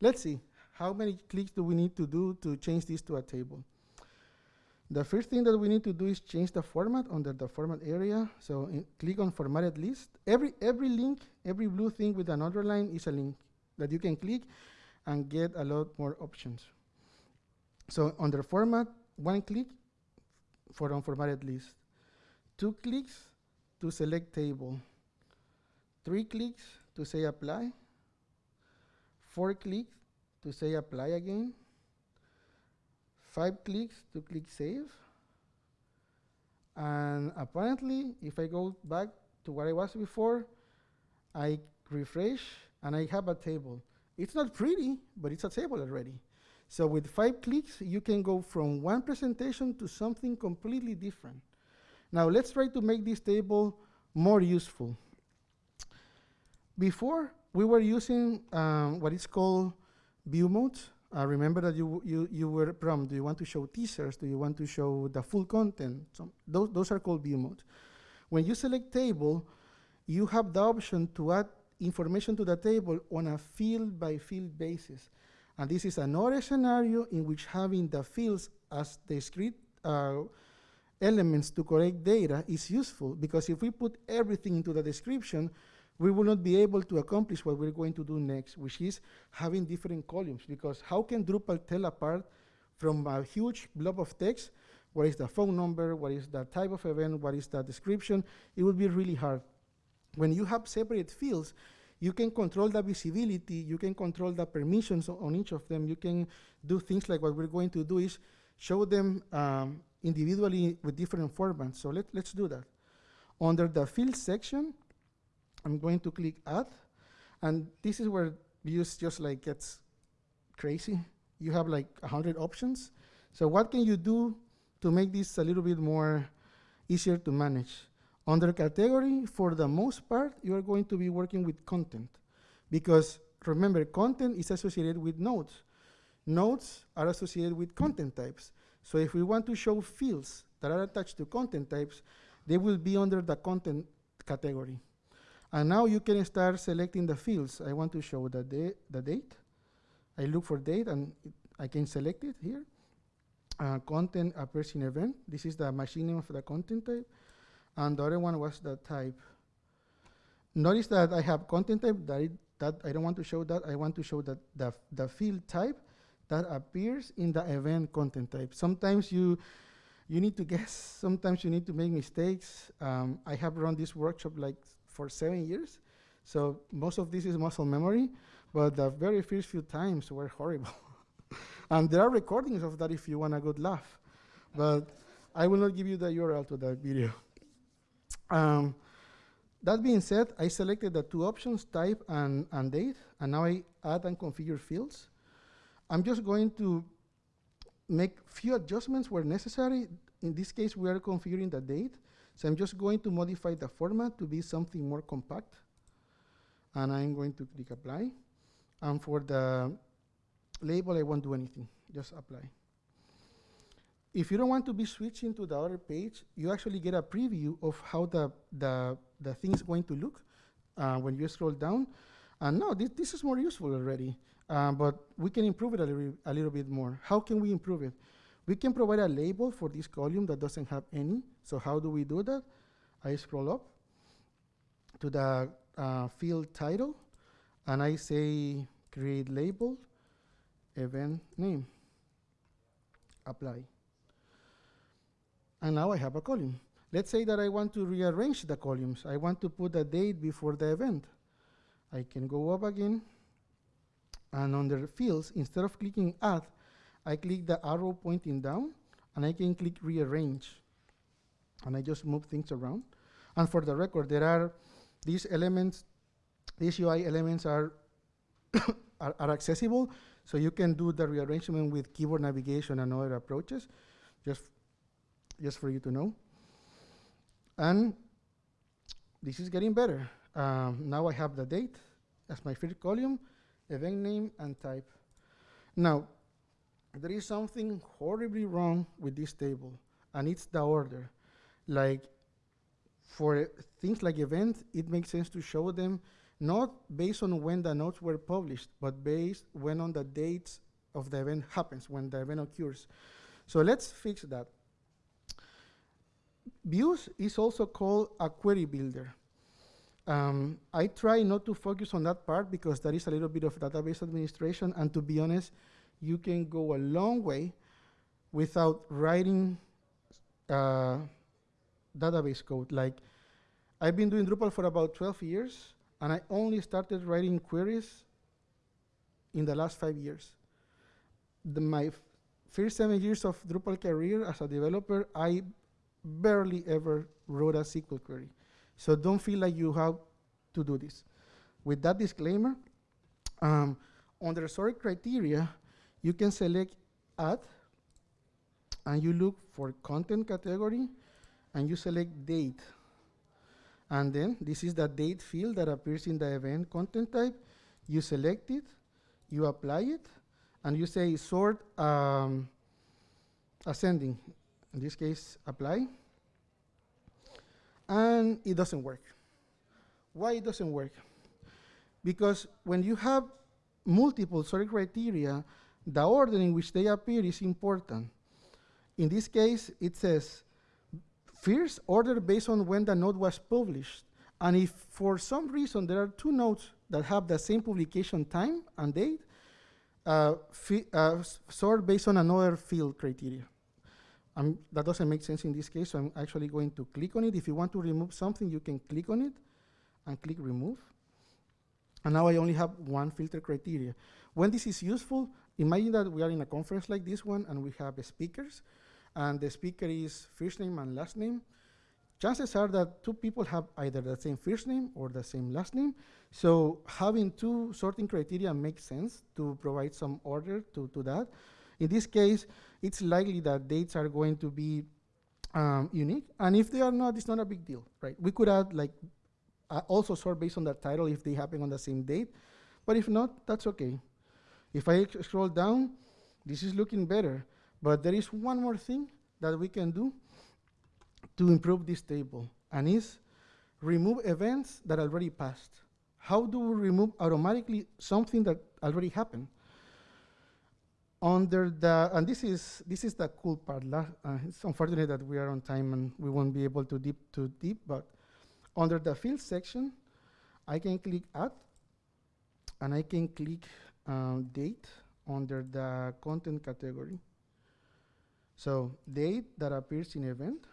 Let's see, how many clicks do we need to do to change this to a table? The first thing that we need to do is change the format under the format area. So click on formatted list. Every, every link, every blue thing with an underline is a link that you can click and get a lot more options. So under format, one click, for unformatted list. Two clicks to select table. Three clicks to say apply. Four clicks to say apply again. Five clicks to click save. And apparently, if I go back to where I was before, I refresh and I have a table. It's not pretty, but it's a table already. So with five clicks, you can go from one presentation to something completely different. Now let's try to make this table more useful. Before, we were using um, what is called view modes. Uh, remember that you, you, you were prompted, do you want to show teasers? Do you want to show the full content? So those, those are called view modes. When you select table, you have the option to add information to the table on a field by field basis. And this is another scenario in which having the fields as discrete uh, elements to collect data is useful because if we put everything into the description, we will not be able to accomplish what we're going to do next, which is having different columns. Because how can Drupal tell apart from a huge blob of text what is the phone number, what is the type of event, what is the description? It will be really hard. When you have separate fields, you can control the visibility, you can control the permissions on each of them, you can do things like what we're going to do is show them um, individually with different formats. So let, let's do that. Under the field section, I'm going to click add, and this is where views just like gets crazy. You have like 100 options. So what can you do to make this a little bit more easier to manage? Under category, for the most part, you are going to be working with content. Because remember, content is associated with nodes. Nodes are associated with content types. So if we want to show fields that are attached to content types, they will be under the content category. And now you can start selecting the fields. I want to show the, da the date. I look for date and it, I can select it here. Uh, content appears in event. This is the machine name of the content type and the other one was the type. Notice that I have content type that, it, that I don't want to show that. I want to show that the, the field type that appears in the event content type. Sometimes you, you need to guess, sometimes you need to make mistakes. Um, I have run this workshop like for seven years, so most of this is muscle memory, but the very first few times were horrible. and there are recordings of that if you want a good laugh. But I will not give you the URL to that video. Um, that being said, I selected the two options, type and, and date, and now I add and configure fields. I'm just going to make few adjustments where necessary. In this case, we are configuring the date. So I'm just going to modify the format to be something more compact. And I'm going to click apply. And for the label, I won't do anything, just apply. If you don't want to be switching to the other page, you actually get a preview of how the, the, the thing is going to look uh, when you scroll down. And no, this, this is more useful already, uh, but we can improve it a little, a little bit more. How can we improve it? We can provide a label for this column that doesn't have any. So how do we do that? I scroll up to the uh, field title, and I say create label, event name, apply and now I have a column. Let's say that I want to rearrange the columns. I want to put a date before the event. I can go up again, and under fields, instead of clicking add, I click the arrow pointing down, and I can click rearrange. And I just move things around. And for the record, there are these elements, these UI elements are, are, are accessible, so you can do the rearrangement with keyboard navigation and other approaches. Just just for you to know. And this is getting better. Um, now I have the date as my first column, event name, and type. Now, there is something horribly wrong with this table, and it's the order. Like, for things like events, it makes sense to show them not based on when the nodes were published, but based when on the dates of the event happens, when the event occurs. So let's fix that. Views is also called a query builder. Um, I try not to focus on that part because that is a little bit of database administration, and to be honest, you can go a long way without writing uh, database code. Like, I've been doing Drupal for about 12 years, and I only started writing queries in the last five years. The, my first seven years of Drupal career as a developer, I barely ever wrote a SQL query. So don't feel like you have to do this. With that disclaimer, um, under sort criteria, you can select add, and you look for content category, and you select date. And then this is the date field that appears in the event content type. You select it, you apply it, and you say sort um, ascending. In this case, apply. And it doesn't work. Why it doesn't work? Because when you have multiple sort criteria, the order in which they appear is important. In this case, it says first order based on when the node was published. And if for some reason there are two nodes that have the same publication time and date, uh, uh, sort based on another field criteria. Um, that doesn't make sense in this case, so I'm actually going to click on it. If you want to remove something, you can click on it and click remove. And now I only have one filter criteria. When this is useful, imagine that we are in a conference like this one and we have speakers, and the speaker is first name and last name. Chances are that two people have either the same first name or the same last name. So having two sorting criteria makes sense to provide some order to, to that. In this case, it's likely that dates are going to be um, unique. And if they are not, it's not a big deal, right? We could add like uh, also sort based on the title if they happen on the same date. But if not, that's okay. If I scroll down, this is looking better. But there is one more thing that we can do to improve this table, and is remove events that already passed. How do we remove automatically something that already happened? Under the, and this is this is the cool part. Uh, it's unfortunate that we are on time and we won't be able to deep too deep, but under the field section, I can click add, and I can click um, date under the content category. So date that appears in event,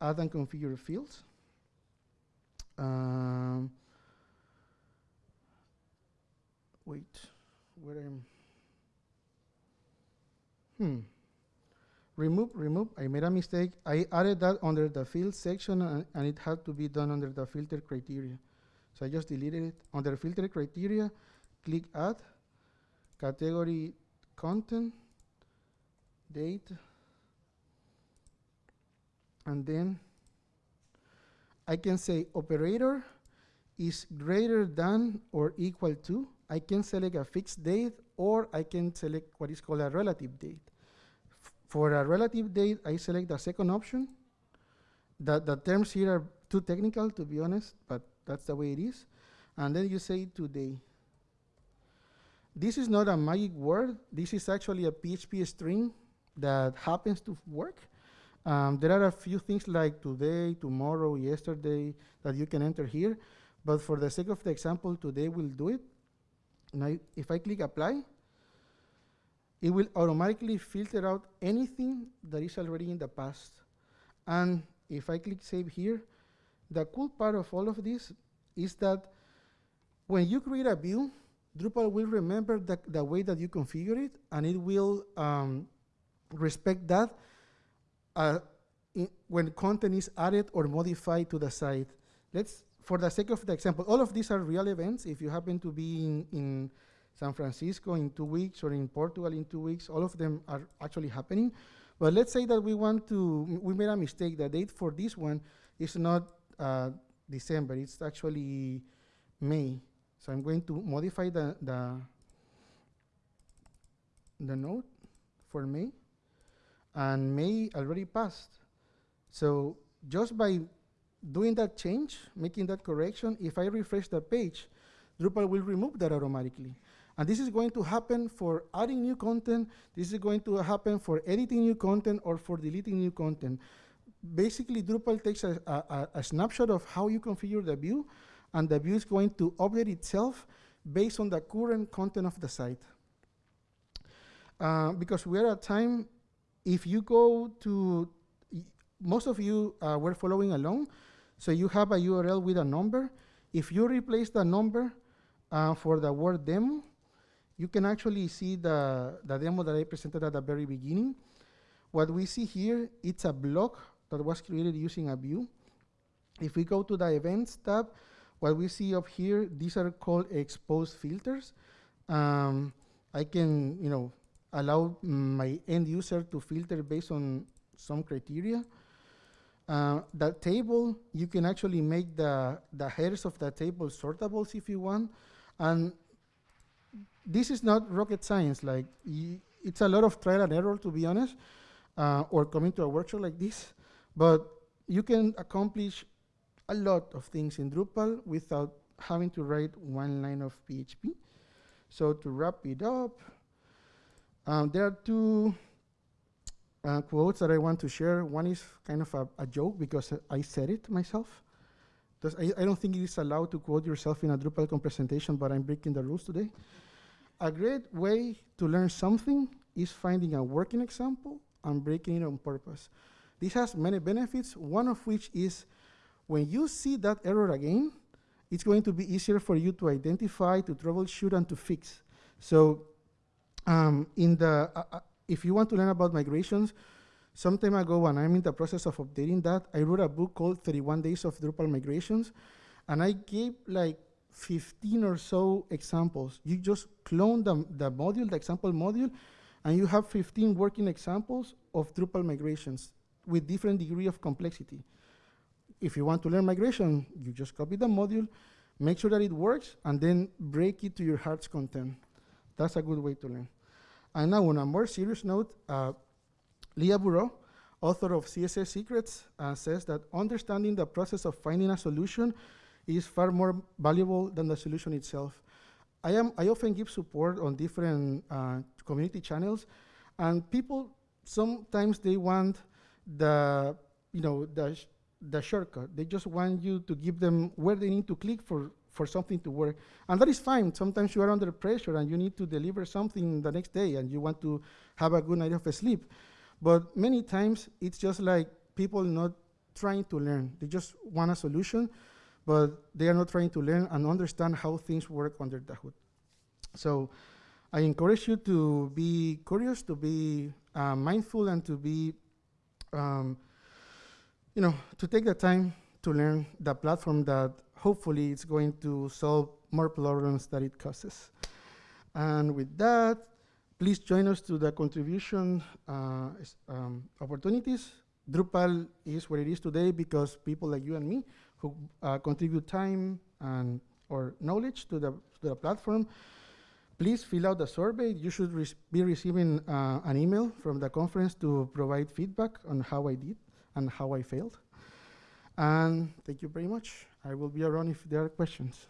add and configure fields. Um, wait, where am? Hmm. Remove, remove, I made a mistake. I added that under the field section and, and it had to be done under the filter criteria. So I just deleted it. Under filter criteria, click add, category content, date, and then I can say operator is greater than or equal to. I can select a fixed date or I can select what is called a relative date. For a relative date, I select the second option. The, the terms here are too technical to be honest, but that's the way it is. And then you say today. This is not a magic word. This is actually a PHP string that happens to work. Um, there are a few things like today, tomorrow, yesterday that you can enter here. But for the sake of the example, today we'll do it. Now, if I click apply, it will automatically filter out anything that is already in the past. And if I click save here, the cool part of all of this is that when you create a view, Drupal will remember the, the way that you configure it, and it will um, respect that uh, when content is added or modified to the site. Let's, for the sake of the example, all of these are real events. If you happen to be in, in San Francisco in two weeks or in Portugal in two weeks, all of them are actually happening. But let's say that we want to, we made a mistake. The date for this one is not uh, December, it's actually May. So I'm going to modify the, the, the node for May. And May already passed. So just by doing that change, making that correction, if I refresh the page, Drupal will remove that automatically. And this is going to happen for adding new content, this is going to happen for editing new content or for deleting new content. Basically, Drupal takes a, a, a- snapshot of how you configure the view, and the view is going to update itself based on the current content of the site. Uh, because we're at time, if you go to most of you uh, were following along, so you have a URL with a number. If you replace the number uh, for the word demo, you can actually see the, the demo that I presented at the very beginning. What we see here, it's a block that was created using a view. If we go to the events tab, what we see up here, these are called exposed filters. Um, I can, you know, allow my end user to filter based on some criteria. Uh, the table, you can actually make the, the headers of the table sortables if you want. And this is not rocket science. Like, it's a lot of trial and error, to be honest, uh, or coming to a workshop like this. But you can accomplish a lot of things in Drupal without having to write one line of PHP. So to wrap it up, um, there are two uh, quotes that I want to share. One is kind of a, a joke because I said it myself. Does- I, I don't think it is allowed to quote yourself in a DrupalCon presentation, but I'm breaking the rules today. A great way to learn something is finding a working example and breaking it on purpose. This has many benefits, one of which is when you see that error again, it's going to be easier for you to identify, to troubleshoot, and to fix. So, um, in the uh, uh, if you want to learn about migrations, some time ago, when I'm in the process of updating that, I wrote a book called 31 Days of Drupal Migrations, and I gave like 15 or so examples. You just clone the, the module, the example module, and you have 15 working examples of Drupal migrations with different degree of complexity. If you want to learn migration, you just copy the module, make sure that it works, and then break it to your heart's content. That's a good way to learn. And now, on a more serious note, uh, Lea Verou, author of CSS Secrets, uh, says that understanding the process of finding a solution is far more valuable than the solution itself. I, am, I often give support on different uh, community channels, and people sometimes they want the, you know, the, sh- the shortcut. They just want you to give them where they need to click for, for something to work. And that is fine. Sometimes you are under pressure and you need to deliver something the next day and you want to have a good night of sleep. But many times it's just like people not trying to learn. They just want a solution, but they are not trying to learn and understand how things work under the hood. So I encourage you to be curious, to be uh, mindful, and to be, um, you know, to take the time to learn the platform that hopefully it's going to solve more problems that it causes. And with that, please join us to the contribution uh, um, opportunities. Drupal is where it is today because people like you and me who uh, contribute time and or knowledge to the, to the platform. Please fill out the survey. You should be receiving uh, an email from the conference to provide feedback on how I did and how I failed. And thank you very much. I will be around if there are questions.